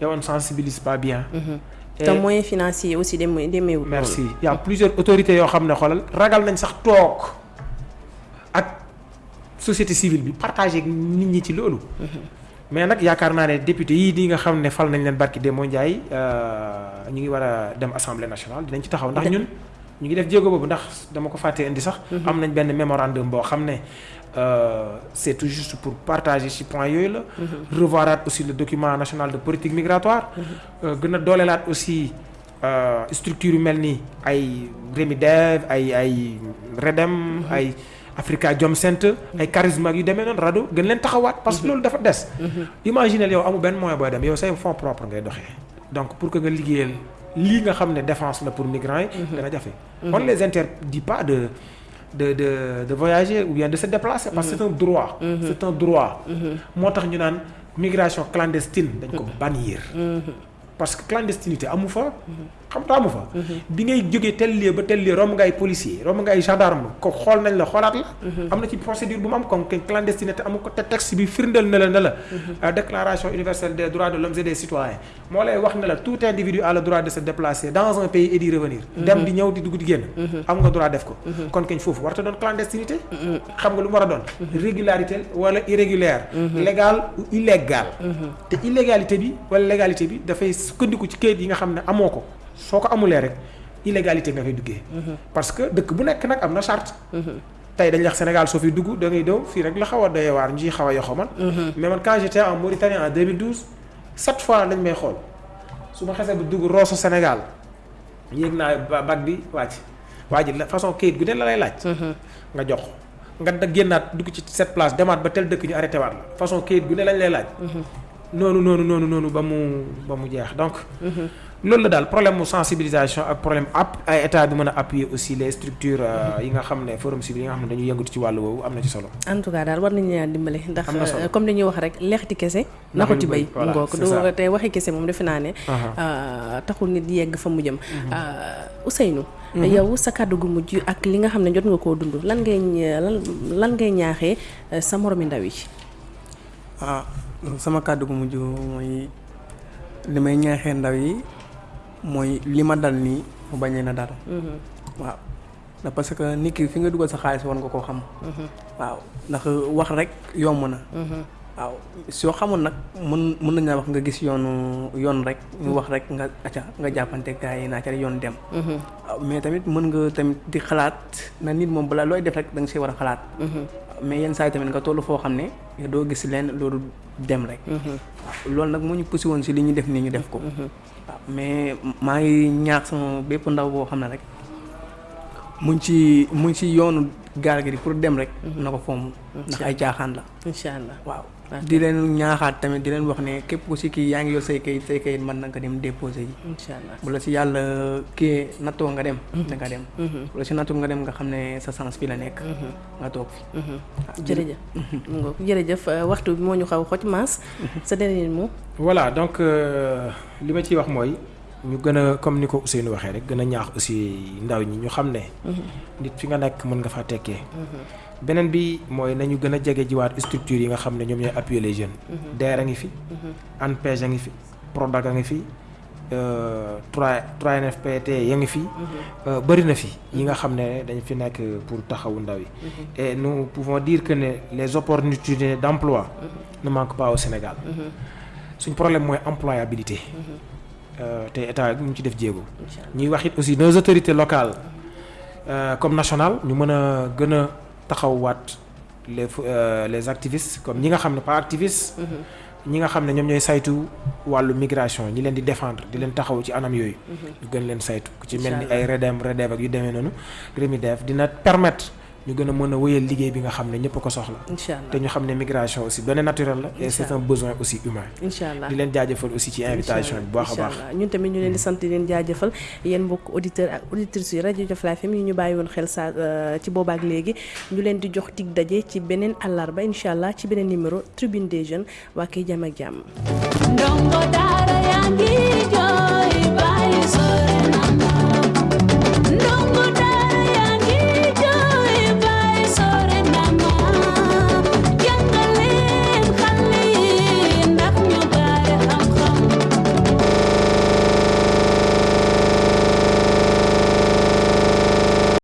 et on sensibilise pas bien. Te moyens financiers aussi demee demeewul. merci il y a plusieurs autorités yoo xam ne xoolal ragal nañ sax toog ak société civile bi partager ak nit ñi ci loolu. mais nag yaakaar naa ne député yii di nga xam ne fal nañ leen barki Demba Ndiaye ñu ngi war a dem assemblée nationale dinañ ci taxaw ndax ñun ñu ngi def jéego boobu ndax dama ko fàttee indi sax. am nañ benn mémorandum boo xam ne c'est tout juste pour partager ci point yooyu la. revoiraat aussi le document national de politique migratoire. gën a doolelaat aussi structure yu mel ni ay Remidev ay ay Redem ay. Africa Jom Center ay charisme yu demee noonu rajo gën leen taxawaat parce que loolu dafa des. imaginez yow amu benn moyen booy dem yow say fonds propre ngay doxee donc pour que nga liggéeyal lii nga xam ne défense la pour migrants yi. dana jafe. on les interdit pas de de de de voyager ou bien de se déplacer. parce que c'est un droit. c'est un droit. moo tax ñu naan migration clandestine dañ ko bannir. parce que clandestinité amu fa. Xam nga amu fa. bi ngay jógee tel lieu ba tel lieu romb nga ay policier romb nga ay gendarme ko xool nañ la xoolaat la. am na ci procédure bu mu am comme clandestinité amu ko te texte bi firndeel na la ne la. déclaration universelle des droits de l'homme et des citoyens moo lay wax ne la tout individu a le droit de se déplacer dans un pays et d'y revenir. dem di ñëw di dugg di génn. am nga droit def ko. kon kañ foofu warta doon clandestinité. xam nga lu mu war a doon. régularité wala irrégulière. légal ou illégal. te illégalité bi wala légalité bi dafay sukkandiku ci kayit yi nga xam ne amoo ko. Soo ko amulee rek illégalité nga fay duggee. parce que dëkk bu nekk nag am na charte. tey dañ wax Sénégal soo fi dugg da ngay daw fii rek la xaw a doyee waar ñu ciy xaw a yoxo man. mais man quand j'étais en Mauritanie en 2012 sept fois lañ may xool su ma xasee ba dugg Rosso Sénégal yéeg naa ba bag bi wàcc waa ji la façon kayit gu ne la lay laaj. nga jox nga da génnaat dugg ci cette place demaat ba tel dëkk ñu arrêté waat la façon kayit gu ne lañ lay laaj. noonu noonu noonu noonu ba mu ba mu jeex donc. Loolu la daal problème mu sensibilisation ak problème app ay état bi mën a appuyer aussi les structures yi nga xam ne forum civil yi nga xam ne dañuy yëngatu ci wàllu woowu am na ci solo. en tout cas daal war nañu leen dimbale. ndax solo comme li ñuy wax rek leexti kese. naxuti bay ngook du te waxi kese moom defe naa ne. taxul nit yegg fa mu jëm. Ousseynou. yow sa kàddu gu mujj ak li nga xam ne jot nga koo dund lan ngay lan lan ngay ñaaxee sa moromi ndaw yi. ah sama kàddu gu mujj mooy li may ñaaxee ndaw yi. Mooy li ma dal nii mu bañ leen a dal. waaw ndax parce que nit ki fi nga dugal sa xaalis war nga koo xam. waaw ndax wax rek yomb na. waaw soo xamul nag mën mën nañu wax nga gis yoonu yoon rek ñu wax rek nga acca nga jàppante gars yi naa ca yoon dem. waaw mais tamit mën nga tamit di xalaat na nit moom balaa looy def rek da nga see war a xalaat. mais yenn saa yi tamit nga toll foo xam ne doo gis leen loolu dem rek. loolu nag moo ñu poussé woon si li ñu def nii ñu def ko. Mais maa ngi ñaax sama bépp ndaw boo xam ne rek mu ci mu ci yoonu gaal gi pour dem rek. na ko fomm ndax ay caaxaan la. incha allah waaw di leen ñaaxaat tamit di leen wax ne képp ku si kii yaa ngi yor say kayit say kayit mën na nga dem déposé yi. incha allah bu la si yàlla kii nattoo nga dem. da nga dem. bu la si nattoo nga dem nga xam ne sa sens fi la nekk. nga toog fi. jërëjëf. jërëjëf waxtu bi moo ñu xaw xoj maas. sa dernier mot. voilà donc li ma ciy wax mooy ñu gën a comme ni ko Ousseynou waxee rek gën a ñaax aussi ndaw ñi ñu xam ne. nit fi nga nekk mën nga faa tekkee. Beneen bi mooy nañu gën a jege jiwaat structure yi nga xam ne ñoom ñooy appuyer les jeunes. DER a ngi fi. ANPEJ a ngi fi PRODAC a ngi fi. 3 3NFPT ya ngi fi. bëri na fi yi nga xam ne dañ fi nekk pour taxawu ndaw yi. et nous pouvons dire que les opportunités d'emploi ne manquent pas au Sénégal. suñ problème mooy employabilité. te état ñu ci def jéego. ñuy wax aussi nos autorités locales comme nationales ñu mën a gën a taxawwaat les les activistes comme ñi nga xam ne pas activistes. ñi nga xam ne ñoom ñooy saytu wàllu migration ñi leen di défendre di leen taxaw ci anam yooyu. ñu gën leen saytu ku ci mel ni ay REDEM REDEV ak yu demee noonu dina permettre. Ñu gën a mën a wéyal liggéey bi nga xam ne ñëpp ko soxla. incha allah te ñu xam ne migration aussi donné naturel la. et c'est un besoin aussi humain. incha allah di leen jaajëfal aussi ci invitation bi bu baax a baax. ñun tamit ñu leen di sant di leen jaajëfal yéen mbokk auditeurs ak auditrices yi rajo Jofla FM yi ñu bàyyi woon xel saa ci boobaak léegi ñu leen di jox tig daje ci beneen àllarba incha allah ci beneen numéro tribune des jeunes waa kay jàmm ak jàmm. ndongo yaa ngi